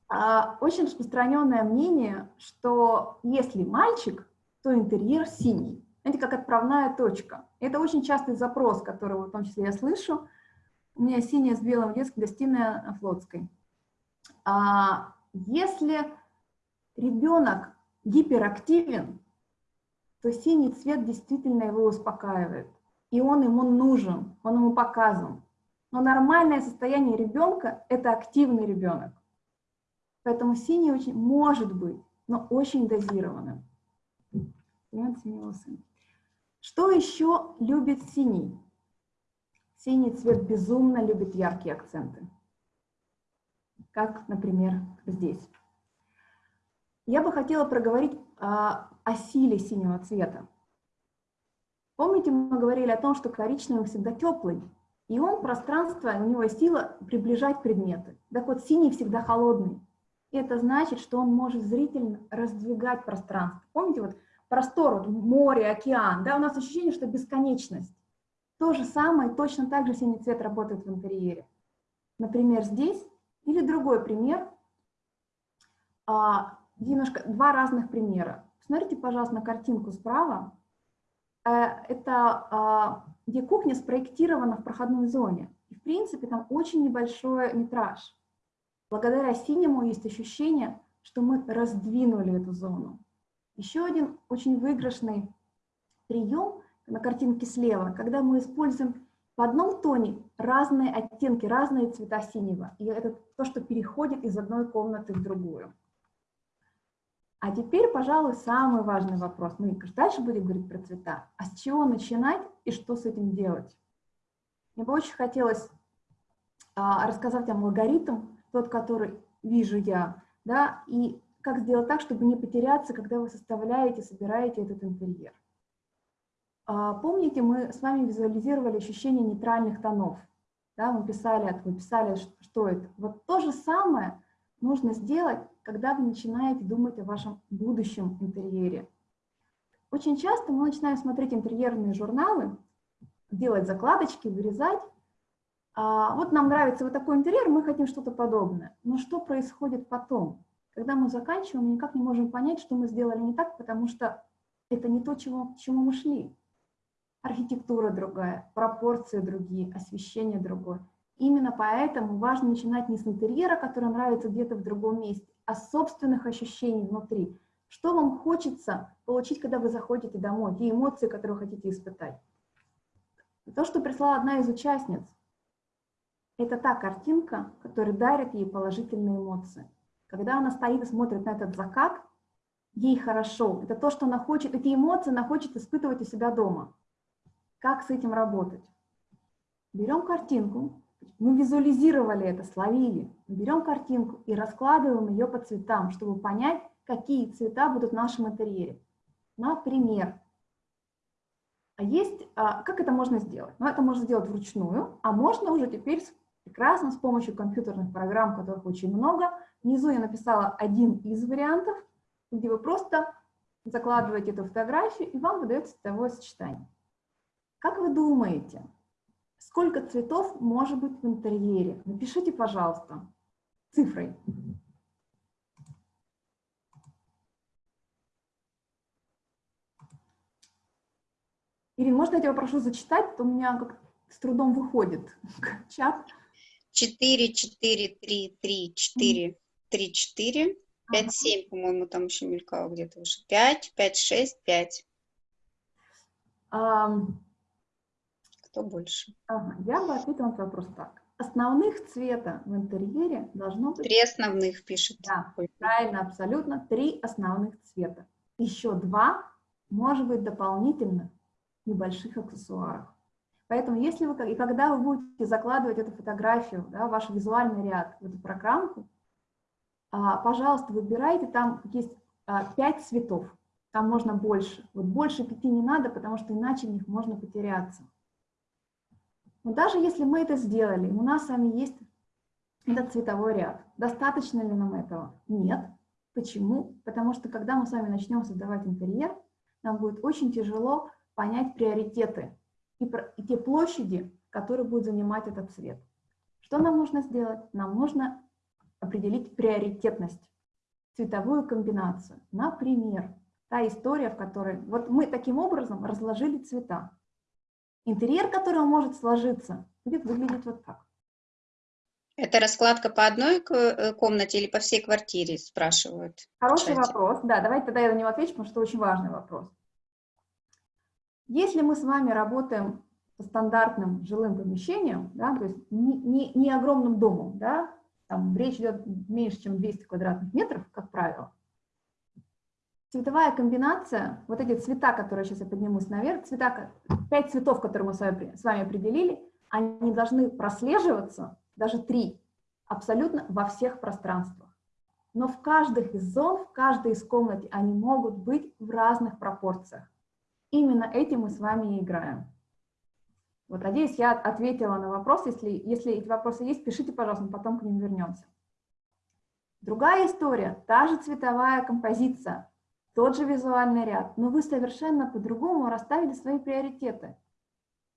А, очень распространенное мнение, что если мальчик, то интерьер синий. Это как отправная точка. Это очень частый запрос, который в том числе я слышу. У меня синяя с белым детская гостиная на Флотской. А если ребенок гиперактивен, то синий цвет действительно его успокаивает. И он ему нужен, он ему показан. Но нормальное состояние ребенка – это активный ребенок. Поэтому синий очень может быть, но очень дозированным. Что еще любит синий? Синий цвет безумно любит яркие акценты. Как, например, здесь. Я бы хотела проговорить а, о силе синего цвета. Помните, мы говорили о том, что коричневый всегда теплый, и он пространство, у него сила приближать предметы. Так вот, синий всегда холодный. Это значит, что он может зрительно раздвигать пространство. Помните, вот простор, вот море, океан, да, у нас ощущение, что бесконечность. То же самое, точно так же синий цвет работает в интерьере. Например, здесь, или другой пример, а, немножко, два разных примера. Смотрите, пожалуйста, на картинку справа. Э, это а, где кухня спроектирована в проходной зоне. И, в принципе, там очень небольшой метраж. Благодаря синему есть ощущение, что мы раздвинули эту зону. Еще один очень выигрышный прием на картинке слева, когда мы используем в одном тоне разные оттенки, разные цвета синего. И это то, что переходит из одной комнаты в другую. А теперь, пожалуй, самый важный вопрос. Мы дальше будем говорить про цвета. А с чего начинать и что с этим делать? Мне бы очень хотелось а, рассказать вам алгоритм, тот, который вижу я, да, и как сделать так, чтобы не потеряться, когда вы составляете, собираете этот интерьер. А, помните, мы с вами визуализировали ощущение нейтральных тонов, да, мы писали, вы писали, что это. Вот то же самое нужно сделать, когда вы начинаете думать о вашем будущем интерьере. Очень часто мы начинаем смотреть интерьерные журналы, делать закладочки, вырезать, а, вот нам нравится вот такой интерьер, мы хотим что-то подобное. Но что происходит потом? Когда мы заканчиваем, мы никак не можем понять, что мы сделали не так, потому что это не то, чего, к чему мы шли. Архитектура другая, пропорции другие, освещение другое. Именно поэтому важно начинать не с интерьера, который нравится где-то в другом месте, с собственных ощущений внутри. Что вам хочется получить, когда вы заходите домой, те эмоции, которые хотите испытать. То, что прислала одна из участниц, это та картинка, которая дарит ей положительные эмоции. Когда она стоит и смотрит на этот закат, ей хорошо. Это то, что она хочет, эти эмоции она хочет испытывать у себя дома. Как с этим работать? Берем картинку, мы визуализировали это, словили. берем картинку и раскладываем ее по цветам, чтобы понять, какие цвета будут в нашем интерьере. Например, а есть, а, как это можно сделать? Ну, это можно сделать вручную, а можно уже теперь прекрасно с помощью компьютерных программ, которых очень много. Внизу я написала один из вариантов, где вы просто закладываете эту фотографию, и вам выдается цветовое сочетание. Как вы думаете, сколько цветов может быть в интерьере? Напишите, пожалуйста, цифрой. Ирина, можно я тебя прошу зачитать? То у меня как с трудом выходит чат. 4, 4, 3, 3, 4, 3, 4, 5, 7, по-моему, там еще мелькало где-то уже. 5, 5, 6, 5. Um, Кто больше? Ага, я бы ответила на вопрос так. Основных цвета в интерьере должно быть... Три основных пишет. Да, правильно, абсолютно. Три основных цвета. Еще два, может быть, дополнительно небольших аксессуаров. Поэтому если вы, и когда вы будете закладывать эту фотографию, да, ваш визуальный ряд в эту программку, а, пожалуйста, выбирайте, там есть а, пять цветов, там можно больше. Вот больше пяти не надо, потому что иначе в них можно потеряться. Но даже если мы это сделали, у нас с вами есть этот цветовой ряд, достаточно ли нам этого? Нет. Почему? Потому что когда мы с вами начнем создавать интерьер, нам будет очень тяжело понять приоритеты и, и те площади, которые будет занимать этот цвет. Что нам нужно сделать? Нам нужно определить приоритетность, цветовую комбинацию. Например, та история, в которой... Вот мы таким образом разложили цвета. Интерьер, который может сложиться, будет выглядеть вот так. Это раскладка по одной э, комнате или по всей квартире, спрашивают? Хороший вопрос. Да, давайте тогда я на него отвечу, потому что очень важный вопрос. Если мы с вами работаем по стандартным жилым помещениям, да, то есть не, не, не огромным домом, да, там речь идет меньше, чем 200 квадратных метров, как правило, цветовая комбинация, вот эти цвета, которые сейчас я поднимусь наверх, цвета, пять цветов, которые мы с вами, с вами определили, они должны прослеживаться, даже три, абсолютно во всех пространствах. Но в каждых из зон, в каждой из комнат они могут быть в разных пропорциях. Именно этим мы с вами и играем. Вот, надеюсь, я ответила на вопрос. Если, если эти вопросы есть, пишите, пожалуйста, мы потом к ним вернемся. Другая история, та же цветовая композиция, тот же визуальный ряд, но вы совершенно по-другому расставили свои приоритеты.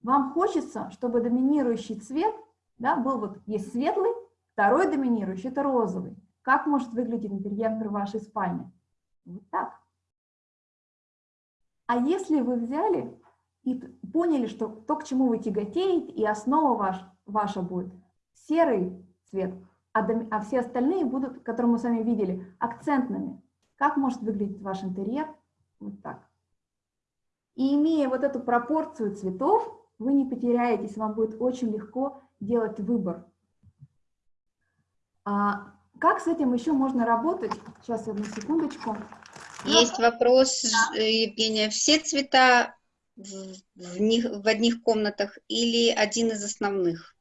Вам хочется, чтобы доминирующий цвет да, был вот, есть светлый, второй доминирующий – это розовый. Как может выглядеть интерьер вашей спальни? Вот так. А если вы взяли и поняли, что то, к чему вы тяготеете, и основа ваш, ваша будет серый цвет, а, а все остальные будут, которые мы с вами видели, акцентными. Как может выглядеть ваш интерьер? Вот так. И имея вот эту пропорцию цветов, вы не потеряетесь, вам будет очень легко делать выбор. А как с этим еще можно работать? Сейчас, одну секундочку. Есть вопрос, Евгения. Все цвета в, в, них, в одних комнатах или один из основных?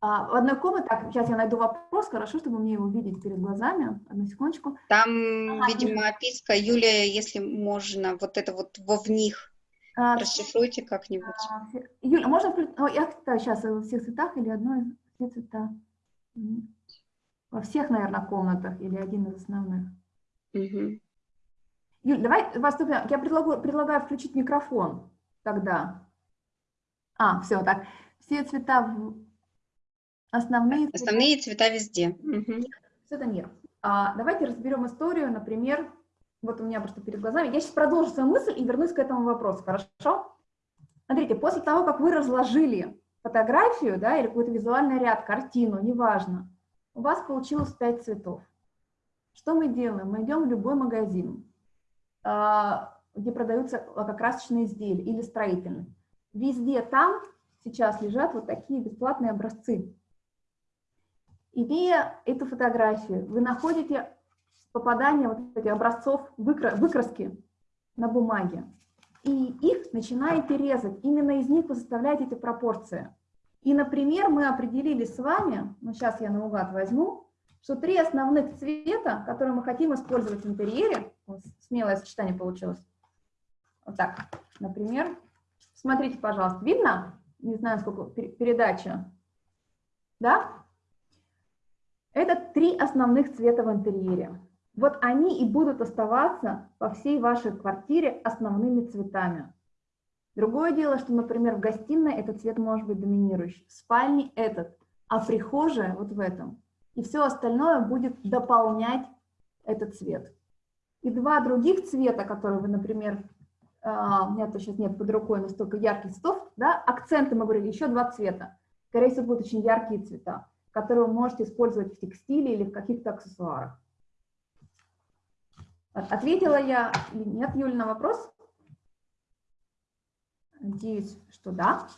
А, в одной комнате, так, сейчас я найду вопрос, хорошо, чтобы мне его видеть перед глазами, одну секундочку. Там, а, видимо, нет. описка. Юлия, если можно, вот это вот во в них а, расшифруйте как-нибудь. А, Юля, можно включить, oh, я да, сейчас во всех цветах или одной, все цвета? Во всех, наверное, комнатах или один из основных? Угу. Юль, давай поступим. Я предлагаю, предлагаю включить микрофон тогда. А, все, так. Все цвета, в... основные, основные цвета, цвета везде. Угу. Это мир. А, давайте разберем историю, например, вот у меня просто перед глазами. Я сейчас продолжу свою мысль и вернусь к этому вопросу, хорошо? Смотрите, после того, как вы разложили фотографию, да, или какой-то визуальный ряд, картину, неважно, у вас получилось 5 цветов. Что мы делаем? Мы идем в любой магазин, а, где продаются лакокрасочные изделия или строительные. Везде там сейчас лежат вот такие бесплатные образцы. Имея эту фотографию, вы находите попадание вот этих образцов выкраски на бумаге, и их начинаете резать. Именно из них вы составляете эти пропорции. И, например, мы определили с вами, ну сейчас я наугад возьму, что три основных цвета, которые мы хотим использовать в интерьере, смелое сочетание получилось, вот так, например, смотрите, пожалуйста, видно? Не знаю, сколько передача, да? Это три основных цвета в интерьере. Вот они и будут оставаться по всей вашей квартире основными цветами. Другое дело, что, например, в гостиной этот цвет может быть доминирующий, в спальне этот, а в прихожей вот в этом. И все остальное будет дополнять этот цвет. И два других цвета, которые вы, например, а, у меня то сейчас нет под рукой настолько ярких цветов, да, акценты мы говорили, еще два цвета. Скорее всего, будут очень яркие цвета, которые вы можете использовать в текстиле или в каких-то аксессуарах. Ответила я или нет, Юля, на вопрос? Надеюсь, что да.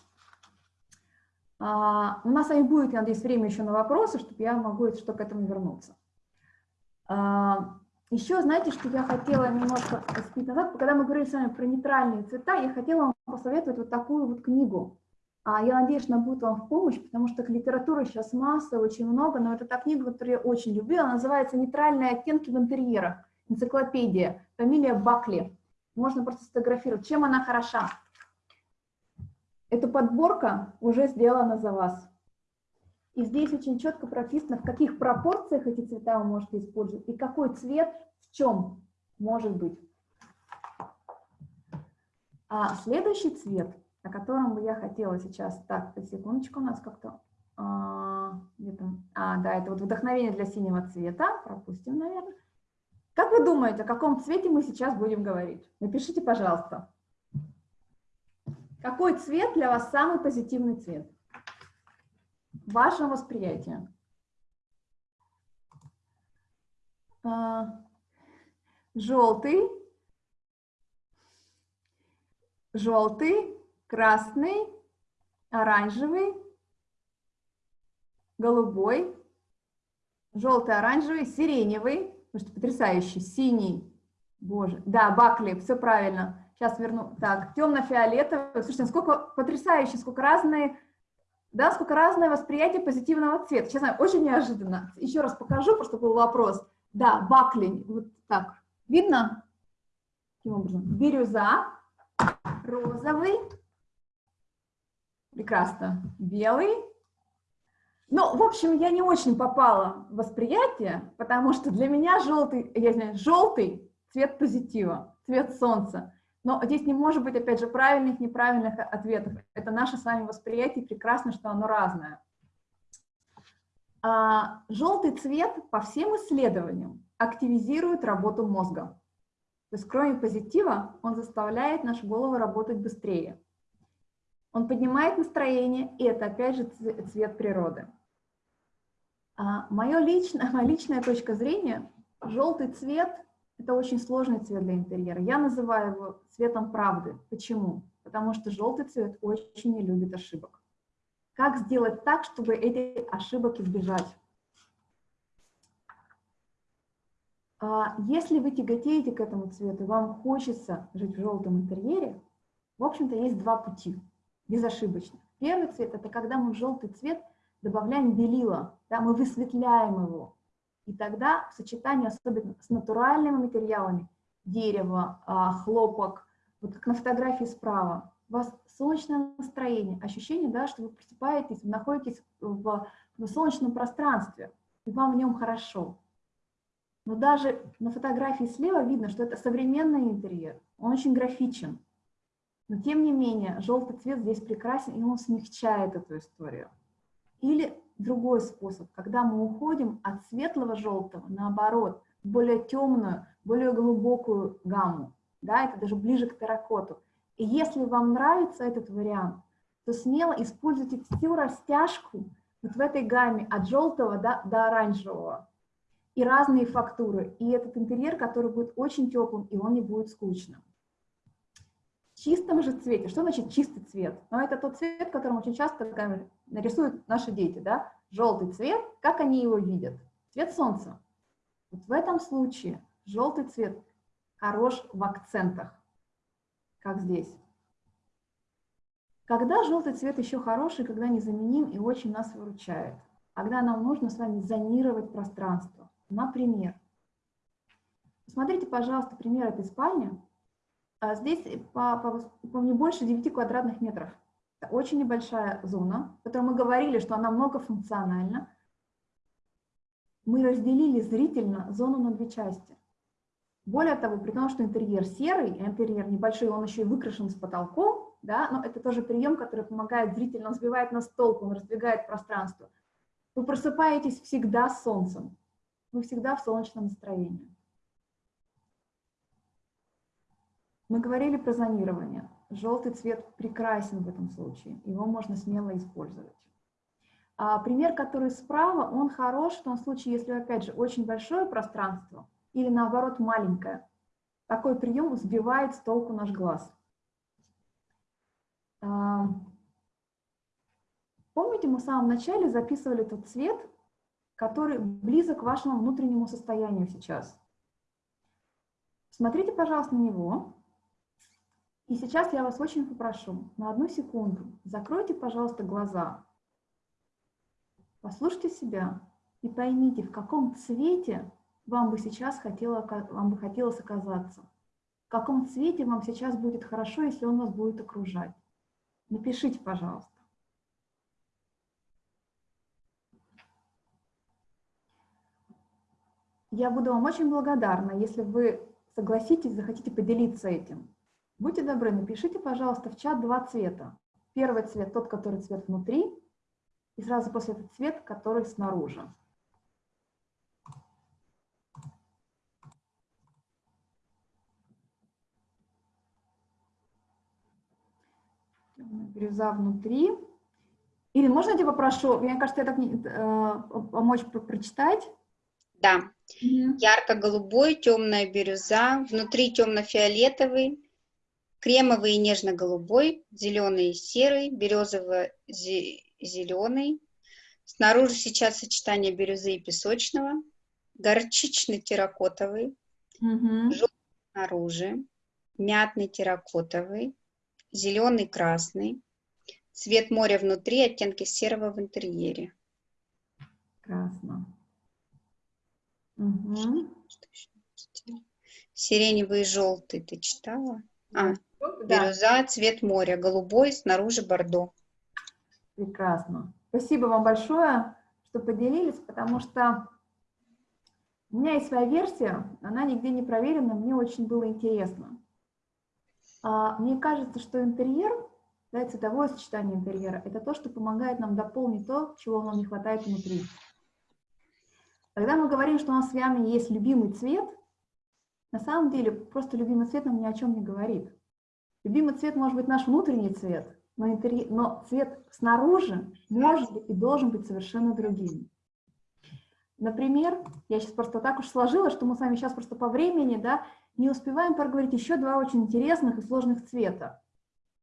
А, у нас с вами будет, я надеюсь, время еще на вопросы, чтобы я могу что к этому вернуться. А, еще, знаете, что я хотела немножко спить назад, когда мы говорили с вами про нейтральные цвета, я хотела вам посоветовать вот такую вот книгу. А, я надеюсь, она будет вам в помощь, потому что литературы сейчас масса, очень много, но это та книга, которую я очень люблю, она называется «Нейтральные оттенки в интерьерах», энциклопедия, фамилия Бакли. Можно просто сфотографировать. Чем она хороша? Эта подборка уже сделана за вас. И здесь очень четко прописано, в каких пропорциях эти цвета вы можете использовать и какой цвет в чем может быть. А следующий цвет, о котором бы я хотела сейчас... Так, секундочку, у нас как-то... А, а, да, это вот вдохновение для синего цвета. Пропустим, наверное. Как вы думаете, о каком цвете мы сейчас будем говорить? Напишите, пожалуйста. Какой цвет для вас самый позитивный цвет? В вашем восприятии. А, желтый, желтый, красный, оранжевый, голубой, желтый, оранжевый, сиреневый, потому что потрясающий, синий, боже, да, Бакли, все правильно, Сейчас верну. Так, темно-фиолетовый. Слушайте, сколько потрясающе, сколько разные, да, сколько разное восприятие позитивного цвета. Честно, очень неожиданно. Еще раз покажу, просто был вопрос. Да, баклень. Вот так. Видно? Таким образом. Бирюза, розовый, прекрасно, белый. Ну, в общем, я не очень попала в восприятие, потому что для меня желтый, я знаю, желтый цвет позитива, цвет солнца. Но здесь не может быть, опять же, правильных, неправильных ответов. Это наше с вами восприятие, прекрасно, что оно разное. А, желтый цвет по всем исследованиям активизирует работу мозга. То есть кроме позитива, он заставляет нашу голову работать быстрее. Он поднимает настроение, и это опять же цвет природы. А, мое личное, моя личная точка зрения, желтый цвет это очень сложный цвет для интерьера. Я называю его цветом правды. Почему? Потому что желтый цвет очень не любит ошибок. Как сделать так, чтобы эти ошибок избежать? А если вы тяготеете к этому цвету, вам хочется жить в желтом интерьере, в общем-то, есть два пути, безошибочно. Первый цвет – это когда мы в желтый цвет добавляем белила, да, мы высветляем его. И тогда в сочетании особенно с натуральными материалами, дерево, а, хлопок, вот как на фотографии справа, у вас солнечное настроение, ощущение, да, что вы просыпаетесь, вы находитесь в, в солнечном пространстве, и вам в нем хорошо. Но даже на фотографии слева видно, что это современный интерьер, он очень графичен. Но тем не менее, желтый цвет здесь прекрасен, и он смягчает эту историю. Или другой способ, когда мы уходим от светлого желтого, наоборот, в более темную, более глубокую гамму. Да, это даже ближе к терракоту. И если вам нравится этот вариант, то смело используйте всю растяжку вот в этой гамме от желтого до, до оранжевого. И разные фактуры. И этот интерьер, который будет очень теплым, и он не будет скучным. Чистом же цвете. Что значит чистый цвет? Ну, это тот цвет, которым очень часто нарисуют наши дети. Да? Желтый цвет, как они его видят? Цвет солнца. Вот в этом случае желтый цвет хорош в акцентах, как здесь. Когда желтый цвет еще хороший, когда незаменим и очень нас выручает? Когда нам нужно с вами зонировать пространство. Например, посмотрите, пожалуйста, пример этой спальни. А здесь по, по, по не больше 9 квадратных метров. Это очень небольшая зона, о которой мы говорили, что она многофункциональна. Мы разделили зрительно зону на две части. Более того, при том, что интерьер серый, интерьер небольшой, он еще и выкрашен с потолком, да, но это тоже прием, который помогает зрителю, он сбивает нас толку, он раздвигает пространство. Вы просыпаетесь всегда с солнцем, вы всегда в солнечном настроении. Мы говорили про зонирование. Желтый цвет прекрасен в этом случае, его можно смело использовать. А пример, который справа, он хорош в том случае, если, опять же, очень большое пространство или, наоборот, маленькое. Такой прием сбивает с толку наш глаз. Помните, мы в самом начале записывали тот цвет, который близок к вашему внутреннему состоянию сейчас. Смотрите, пожалуйста, на него. И сейчас я вас очень попрошу, на одну секунду, закройте, пожалуйста, глаза. Послушайте себя и поймите, в каком цвете вам бы сейчас хотело, вам бы хотелось оказаться. В каком цвете вам сейчас будет хорошо, если он вас будет окружать. Напишите, пожалуйста. Я буду вам очень благодарна, если вы согласитесь, захотите поделиться этим. Будьте добры, напишите, пожалуйста, в чат два цвета. Первый цвет, тот, который цвет внутри, и сразу после этого цвет, который снаружи. бирюза внутри. Или можно я тебя попрошу, мне кажется, я так не, э, помочь про прочитать? Да. Mm -hmm. Ярко-голубой, темная бирюза, внутри темно-фиолетовый, кремовый и нежно-голубой, зеленый и серый, березово-зеленый. Снаружи сейчас сочетание бирюзы и песочного, горчичный терракотовый, mm -hmm. желтый снаружи, мятный терракотовый, зеленый, красный, цвет моря внутри, оттенки серого в интерьере. Красно. Угу. Сиреневый и желтый ты читала? А, да. бирюза, цвет моря, голубой, снаружи бордо. Прекрасно. Спасибо вам большое, что поделились, потому что у меня есть своя версия, она нигде не проверена, мне очень было интересно. А, мне кажется, что интерьер, да, цветовое сочетание интерьера, это то, что помогает нам дополнить то, чего нам не хватает внутри. Когда мы говорим, что у нас с вами есть любимый цвет, на самом деле просто любимый цвет нам ни о чем не говорит. Любимый цвет может быть наш внутренний цвет, но, интерьер, но цвет снаружи может и должен быть совершенно другим. Например, я сейчас просто так уж сложила, что мы с вами сейчас просто по времени, да, не успеваем проговорить еще два очень интересных и сложных цвета.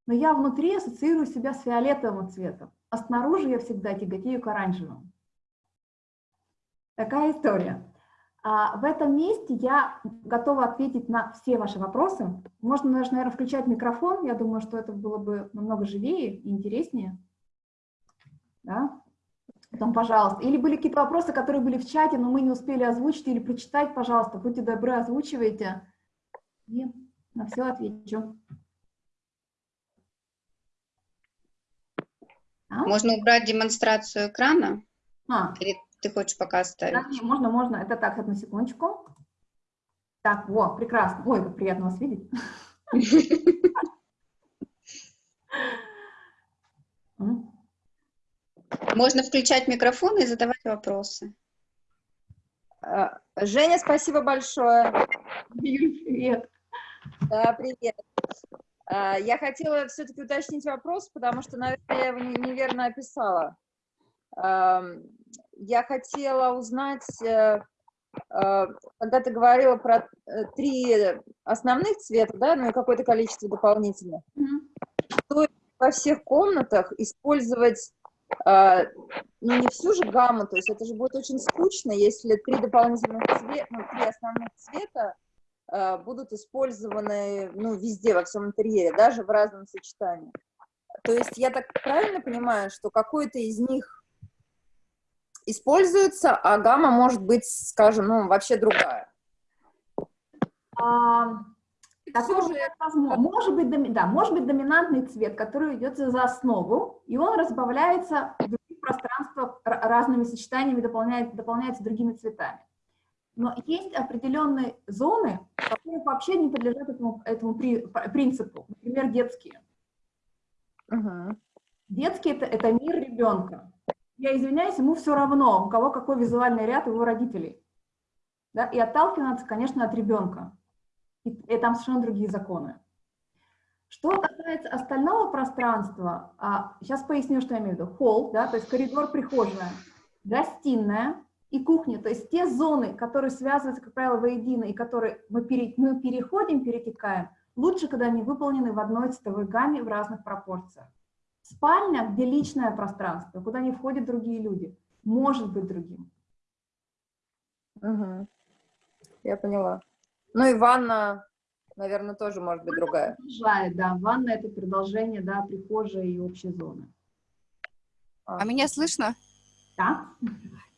Но я внутри ассоциирую себя с фиолетовым цветом, а снаружи я всегда тяготею к оранжевому. Такая история. А в этом месте я готова ответить на все ваши вопросы. Можно даже, наверное, включать микрофон. Я думаю, что это было бы намного живее и интереснее. Да? Потом, пожалуйста. Или были какие-то вопросы, которые были в чате, но мы не успели озвучить или прочитать, пожалуйста, будьте добры, озвучивайте. И на все отвечу. А? Можно убрать демонстрацию экрана? А. Или ты хочешь пока оставить? Да, не, можно, можно. Это так, одну секундочку. Так, во, прекрасно. Ой, как приятно вас видеть. Можно включать микрофон и задавать вопросы. А, Женя, спасибо большое. Юль, привет. Да, привет. А, Я хотела все-таки уточнить вопрос, потому что, наверное, я его не- неверно описала. Я хотела узнать, э, э, когда ты говорила про э, три основных цвета, да, ну и какое-то количество дополнительных, Мгм. во всех комнатах использовать ну, не всю же гамму, то есть это же будет очень скучно, если три дополнительных цвета, ну, три основных цвета будут использованы, ну, везде, во всем интерьере, даже в разном сочетании. То есть я так правильно понимаю, что какой-то из них используется, а гамма может быть, скажем, ну, вообще другая. А, такое Всё же возможно. Может быть, доми- да, может быть доминантный цвет, который идет за основу, и он разбавляется в других пространствах разными сочетаниями, дополняет, дополняется другими цветами. Но есть определенные зоны, которые вообще не подлежат этому, этому при- принципу. Например, детские. Мгм. Детский это, это мир ребенка. Я извиняюсь, ему все равно, у кого какой визуальный ряд его родителей. Да? И отталкиваться, конечно, от ребенка. И, и там совершенно другие законы. Что касается остального пространства, а, сейчас поясню, что я имею в виду. Холл, да, то есть коридор, прихожая, гостиная и кухня, то есть те зоны, которые связываются, как правило, воедино, и которые мы, пере- мы переходим, перетекаем, лучше, когда они выполнены в одной цветовой гамме в разных пропорциях. Спальня, где личное пространство, куда не входят другие люди, может быть другим. Мгм. Я поняла. Ну и ванна, наверное, тоже может быть другая. Продолжает, да, ванна это продолжение, да, прихожей и общей зоны. А меня слышно? Да?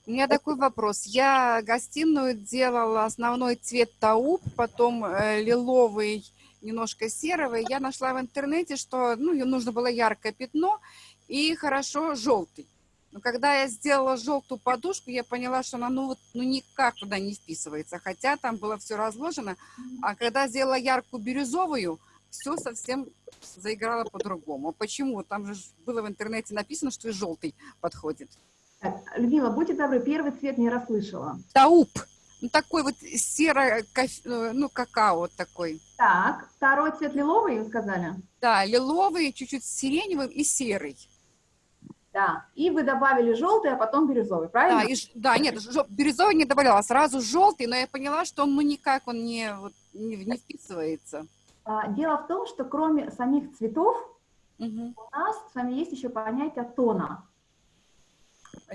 У меня такой вопрос. Я гостиную делала основной цвет тауп, потом э, лиловый, немножко серого. И я нашла в интернете, что ну, нужно было яркое пятно и хорошо желтый. Но когда я сделала желтую подушку, я поняла, что она ну, вот, ну никак туда не вписывается, хотя там было все разложено. А когда сделала яркую бирюзовую, все совсем заиграло по-другому. Почему? Там же было в интернете написано, что и желтый подходит. Людмила, будьте добры, первый цвет не расслышала. Тауп. Ну, такой вот серо, ну, какао такой. Так, второй цвет лиловый, вы сказали? Да, лиловый, чуть-чуть сиреневый и серый. Да, и вы добавили желтый, а потом бирюзовый, Да, правильно? и, ж- да нет, бирюзовый не добавляла, сразу желтый, но я поняла, что он, ну, никак он не, вот, не, не вписывается. А, Дело в том, что кроме самих цветов, Мгм. у нас с вами есть еще понятие тона.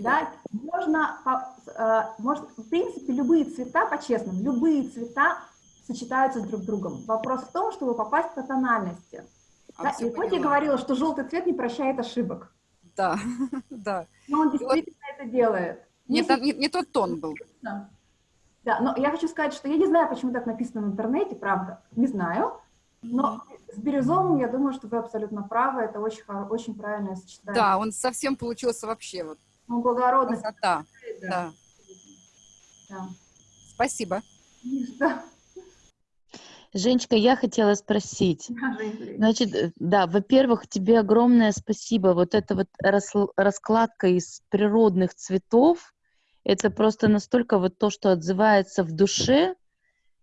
Да, можно, с- э, может, в принципе, любые цвета, по-честному, любые цвета сочетаются с друг другом. Вопрос в том, чтобы попасть по тональности. А, Да, и хоть я говорила, что желтый цвет не прощает ошибок, Да, да. но он вот- действительно это делает. Не, та- не- не тот тон был. Да. Да, но я хочу сказать, что я не знаю, почему так написано в интернете, правда, не знаю, но с бирюзовым, я думаю, что вы абсолютно правы, это очень, очень правильное сочетание. Да, он совсем получился вообще вот Ну, благородность. красота. да. Да. да. Спасибо. Что? Женечка, я хотела спросить. Значит, э, да, во-первых, тебе огромное спасибо. Вот эта вот раскладка из природных цветов, это просто настолько вот то, что отзывается в душе.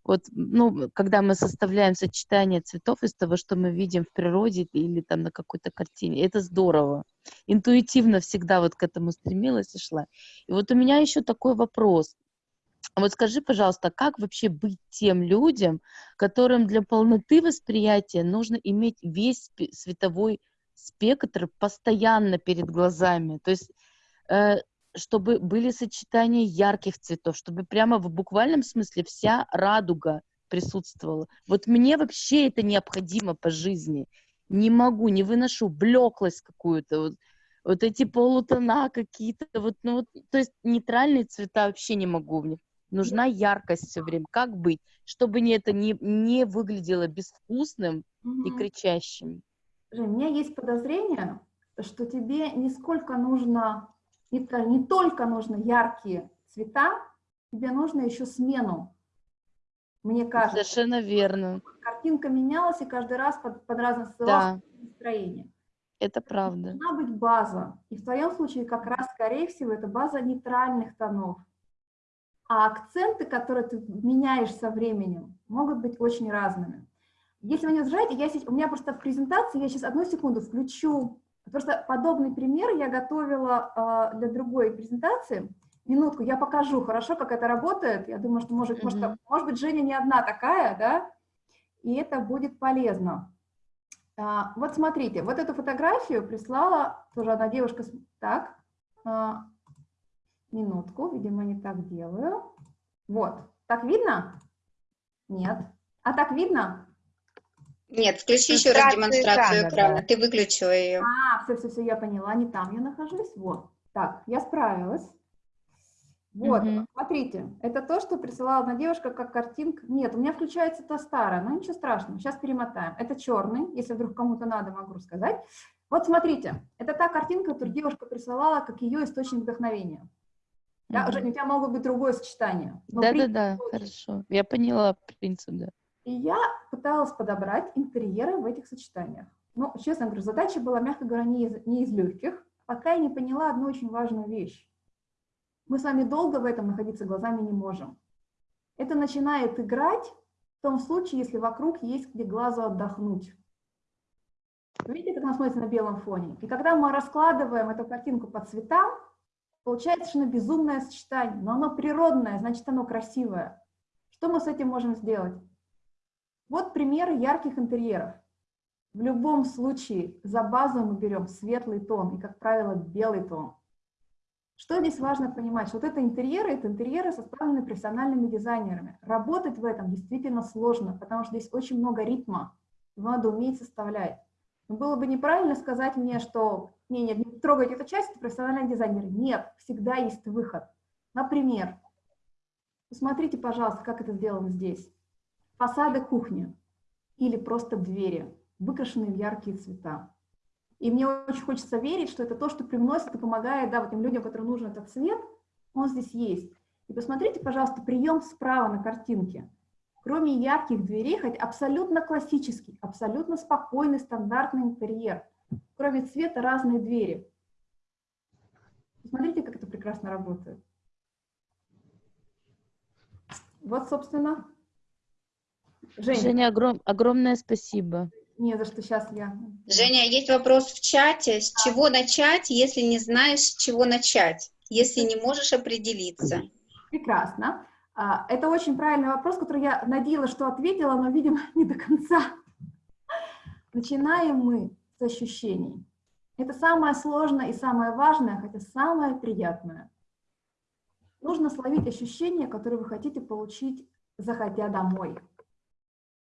Вот, ну, когда мы составляем сочетание цветов из того, что мы видим в природе или там на какой-то картине, это здорово. Интуитивно всегда вот к этому стремилась и шла. И вот у меня еще такой вопрос. Вот скажи, пожалуйста, как вообще быть тем людям, которым для полноты восприятия нужно иметь весь световой спектр постоянно перед глазами. То есть, э, чтобы были сочетания ярких цветов, чтобы прямо в буквальном смысле вся радуга присутствовала. Вот мне вообще это необходимо по жизни. Не могу, не выношу блеклость какую-то, вот, вот эти полутона какие-то, вот, ну, вот, то есть нейтральные цвета вообще не могу. Мне нужна яркость все время. Как быть, чтобы не это не, не выглядело безвкусным и Мгм. кричащим? Жень, у меня есть подозрение, что тебе не сколько нужно, то- не только нужно яркие цвета, тебе нужно еще смену. Мне кажется, Совершенно верно. картинка менялась, и каждый раз под, под разное Да. настроение. Это правда. должна быть база. И в твоем случае как раз, скорее всего, это база нейтральных тонов. А акценты, которые ты меняешь со временем, могут быть очень разными. Если вы не возражаете, я сейчас, у меня просто в презентации, я сейчас одну секунду включу, просто подобный пример я готовила э, для другой презентации. Минутку, я покажу, хорошо, как это работает. Я думаю, что может, Мгм. может, может быть, Женя не одна такая, да, и это будет полезно. А, вот смотрите, вот эту фотографию прислала тоже одна девушка. Так, а, минутку, видимо, не так делаю. Вот, так видно? Нет. А так видно? Нет, включи еще раз Демонстрацию экрана, экрана. да. Ты выключила ее. А, все, все, все, я поняла, не там я нахожусь. Вот, так, я справилась. Вот, Мгм. смотрите, это то, что присылала одна девушка как картинка. Нет, у меня включается та старая, но ничего страшного, сейчас перемотаем. Это черный, если вдруг кому-то надо, могу рассказать. Вот смотрите, это та картинка, которую девушка присылала как ее источник вдохновения. Да, Мгм. Жень, у тебя могло быть другое сочетание. принцип Да-да-да, же. хорошо. Я поняла принцип, да. И я пыталась подобрать интерьеры в этих сочетаниях. Ну, честно говорю, задача была, мягко говоря, не из, не из легких, пока я не поняла одну очень важную вещь. Мы с вами долго в этом находиться глазами не можем. Это начинает играть в том случае, если вокруг есть где глазу отдохнуть. Видите, как она смотрится на белом фоне? И когда мы раскладываем эту картинку по цветам, получается совершенно безумное сочетание, но оно природное, значит, оно красивое. Что мы с этим можем сделать? Вот примеры ярких интерьеров. В любом случае за базу мы берем светлый тон и, как правило, белый тон. Что здесь важно понимать? Что вот это интерьеры, это интерьеры, составленные профессиональными дизайнерами. Работать в этом действительно сложно, потому что здесь очень много ритма, надо уметь составлять. Но было бы неправильно сказать мне, что не, нет, не трогайте эту часть, это профессиональные дизайнеры. Нет, всегда есть выход. Например, посмотрите, пожалуйста, как это сделано здесь. Фасады кухни или просто двери, выкрашенные в яркие цвета. И мне очень хочется верить, что это то, что привносит и помогает да, вот тем людям, которым нужен этот цвет, он здесь есть. И посмотрите, пожалуйста, прием справа на картинке. Кроме ярких дверей, хоть абсолютно классический, абсолютно спокойный, стандартный интерьер. Кроме цвета разные двери. Посмотрите, как это прекрасно работает. Вот, собственно. Женя, Женя, огром- огромное спасибо. не за что сейчас я. Женя, есть вопрос в чате. С чего начать, если не знаешь, с чего начать? Если не можешь определиться? Прекрасно. А, Это очень правильный вопрос, который я надеялась, что ответила, но, видимо, не до конца. Начинаем мы с ощущений. Это самое сложное и самое важное, хотя самое приятное. Нужно словить ощущения, которые вы хотите получить, заходя домой.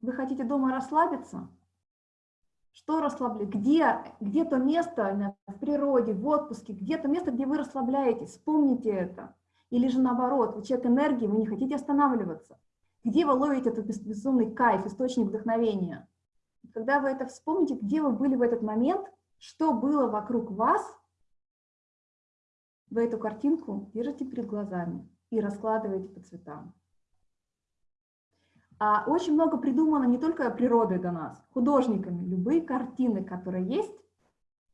Вы хотите дома расслабиться? Что расслабляет? Где, где то место именно в природе, в отпуске, где то место, где вы расслабляетесь? Вспомните это. Или же наоборот, вы человек энергии, вы не хотите останавливаться. Где вы ловите этот без- безумный кайф, источник вдохновения? Когда вы это вспомните, где вы были в этот момент, что было вокруг вас, вы эту картинку держите перед глазами и раскладываете по цветам. А очень много придумано не только природой до нас, художниками. Любые картины, которые есть,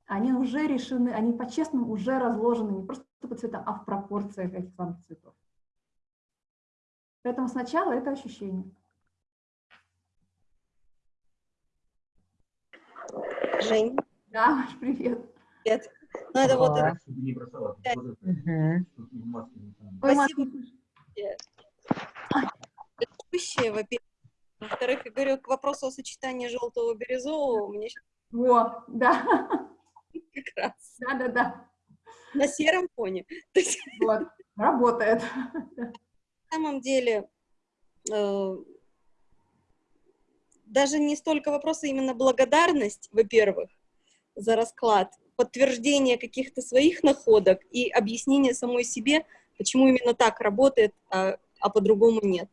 они уже решены, они по-честному уже разложены не просто по цветам, а в пропорциях этих самых цветов. Поэтому сначала это ощущение. Жень, Да, Маш, привет. привет. Ну, это вот это. Ой, Маш, Спасибо. Предыдущее, во-первых. Во-вторых, я говорю, к вопросу о сочетании желтого и бирюзового, мне щас Во, да, как раз да, да, да. на сером фоне. Вот, работает. на самом деле, э, даже не столько вопроса, именно благодарность, во-первых, за расклад, подтверждение каких-то своих находок и объяснение самой себе, почему именно так работает, а, а по-другому нет.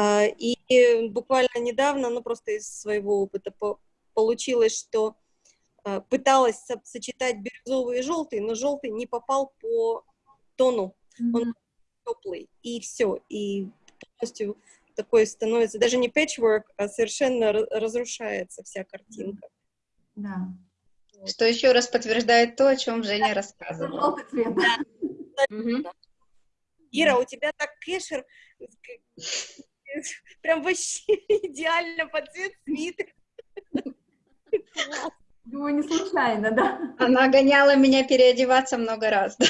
А, И буквально недавно, ну просто из своего опыта по- получилось, что а, пыталась со- сочетать бирюзовый и желтый, но желтый не попал по тону, Мгм. теплый, и все, и полностью такой становится, даже не patchwork, а совершенно ра- разрушается вся картинка. Да. Что еще раз подтверждает то, о чем Женя рассказывала. Желтый цвет. да. Мгм. Ира, у тебя так кэшер прям вообще идеально под цвет свитер. Думаю, не случайно, да. Она гоняла меня переодеваться много раз. да.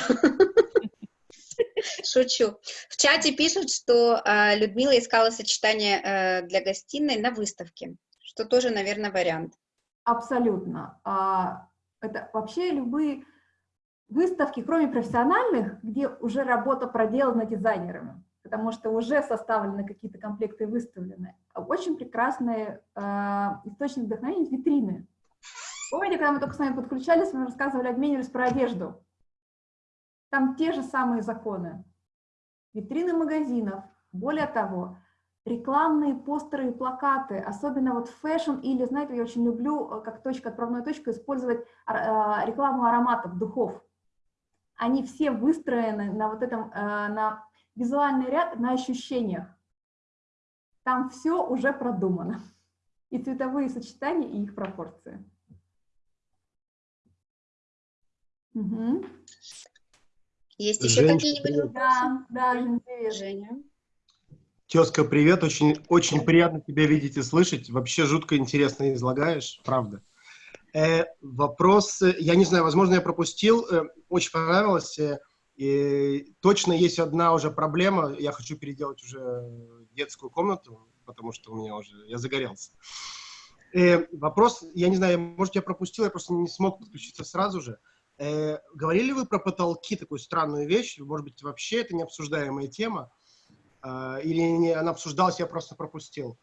Шучу. В чате пишут, что а, Людмила искала сочетание э, для гостиной на выставке, что тоже, наверное, вариант. Абсолютно. А, Это вообще любые выставки, кроме профессиональных, где уже работа проделана дизайнерами, потому что уже составлены какие-то комплекты и выставлены. А Очень прекрасный а, источник вдохновения – витрины. Помните, когда мы только с вами подключались, мы рассказывали, обменивались про одежду. Там те же самые законы. Витрины магазинов. Более того, рекламные постеры и плакаты, особенно вот fashion или, знаете, я очень люблю э, как точка, отправной точку использовать ар- э, рекламу ароматов, духов. Они все выстроены на вот этом, э, на визуальный ряд, на ощущениях. Там все уже продумано. И цветовые сочетания, и их пропорции. Мгм. Есть еще какие-нибудь вопросы? Да, да. Женя. Тезка, привет. Очень, очень приятно тебя видеть и слышать. Вообще жутко интересно излагаешь, правда. Э, вопрос, я не знаю, возможно, я пропустил. э, очень понравилось. э, и точно есть одна уже проблема. Я хочу переделать уже детскую комнату, потому что у меня уже, я загорелся. Э, вопрос, я не знаю, может, я пропустил, я просто не смог подключиться сразу же. Э, говорили вы про потолки, такую странную вещь? Может быть, вообще это необсуждаемая тема? А, или не, она обсуждалась, я просто пропустил.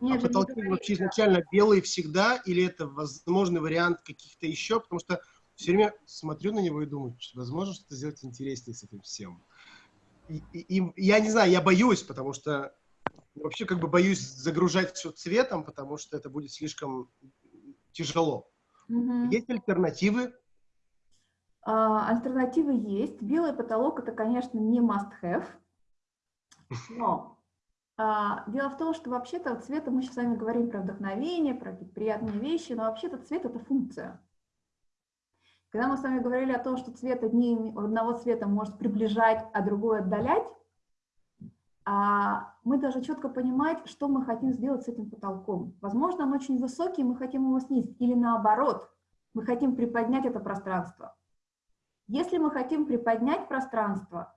Нет, а Жень, не потолки говори, вообще изначально белые всегда, или это возможный вариант каких-то еще? Потому что все время смотрю на него и думаю, что возможно что-то сделать интереснее с этим всем. И, и- и я не знаю, я боюсь, потому что вообще как бы боюсь загружать все цветом, потому что это будет слишком тяжело. Мгм. Есть альтернативы? А, Альтернативы есть. Белый потолок это, конечно, не must-have. Но а, дело в том, что вообще-то цвета мы сейчас с вами говорим про вдохновение, про приятные вещи, но вообще-то цвет это функция. Когда мы с вами говорили о том, что цвет одни, одного цвета может приближать, а другой отдалять, а, мы должны четко понимать, что мы хотим сделать с этим потолком. Возможно, он очень высокий, мы хотим его снизить, или наоборот, мы хотим приподнять это пространство. Если мы хотим приподнять пространство,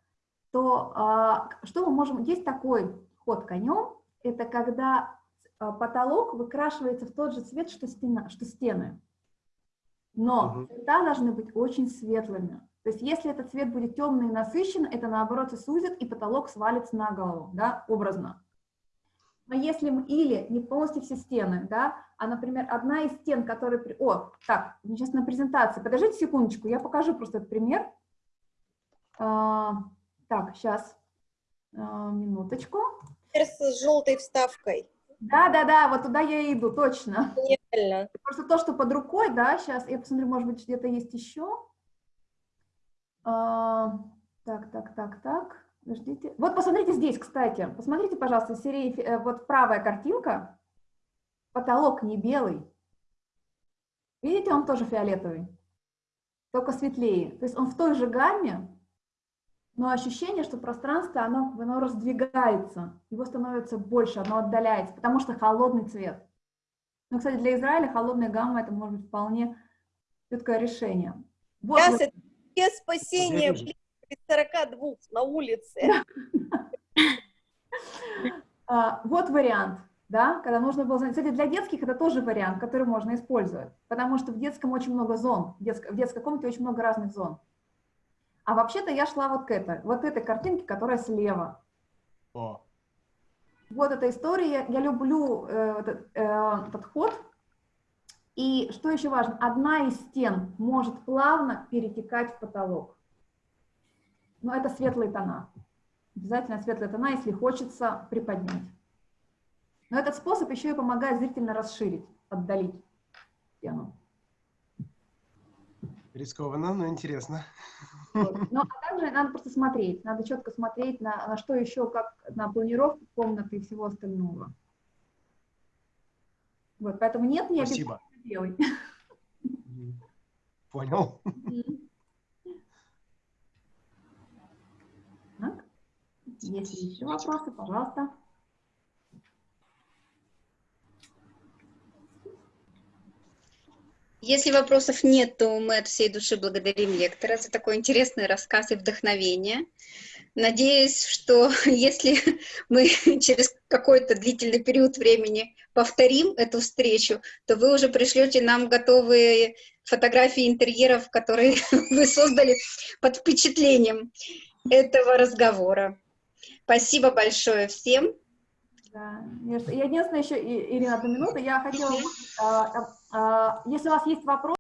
то а, что мы можем... Есть такой ход конем, это когда а, потолок выкрашивается в тот же цвет, что, стена, что стены. Но цвета должны быть очень светлыми. То есть если этот цвет будет темный и насыщенный, это наоборот и сузит, и потолок свалится на голову, да, образно. Но если мы, или не полностью все стены, да, а, например, одна из стен, которая... при- О, так, сейчас на презентации. Подождите секундочку, я покажу просто этот пример. А, так, сейчас, минуточку. Теперь с желтой вставкой. Да-да-да, вот туда я и иду, точно. Реально. Просто то, что под рукой, да, сейчас, я посмотрю, может быть, где-то есть еще. А, так, так, так, так, подождите. Вот посмотрите здесь, кстати, посмотрите, пожалуйста, серии, э, вот правая картинка, потолок не белый. Видите, он тоже фиолетовый, только светлее. То есть он в той же гамме, но ощущение, что пространство, оно, оно раздвигается, его становится больше, оно отдаляется, потому что холодный цвет. Ну, кстати, для Израиля холодная гамма это может быть вполне четкое решение. Вот Сейчас вы- это без спасения, блин, при 42 на улице. а, вот вариант, да, когда нужно было знать. Кстати, для детских это тоже вариант, который можно использовать, потому что в детском очень много зон, в детской, в детской комнате очень много разных зон. А вообще-то я шла вот к этой, вот этой картинке, которая слева. О, Вот эта история, я люблю этот, э, этот ход. И что еще важно, одна из стен может плавно перетекать в потолок. Но это светлые тона. Обязательно светлые тона, если хочется приподнять. Но этот способ еще и помогает зрительно расширить, отдалить стену. рискованно, но интересно. Вот. Но а также надо просто смотреть, надо четко смотреть на, на что еще, как на планировку комнаты и всего остального. Вот, поэтому нет, не Спасибо. Мгм. Понял? Если еще вопросы, пожалуйста. Если вопросов нет, то мы от всей души благодарим лектора за такой интересный рассказ и вдохновение. Надеюсь, что если мы через какой-то длительный период времени повторим эту встречу, то вы уже пришлете нам готовые фотографии интерьеров, которые вы создали под впечатлением этого разговора. Спасибо большое всем. Да, я, единственное еще, Ирина, одну минуту, я хотела, а, а, а, если у вас есть вопрос,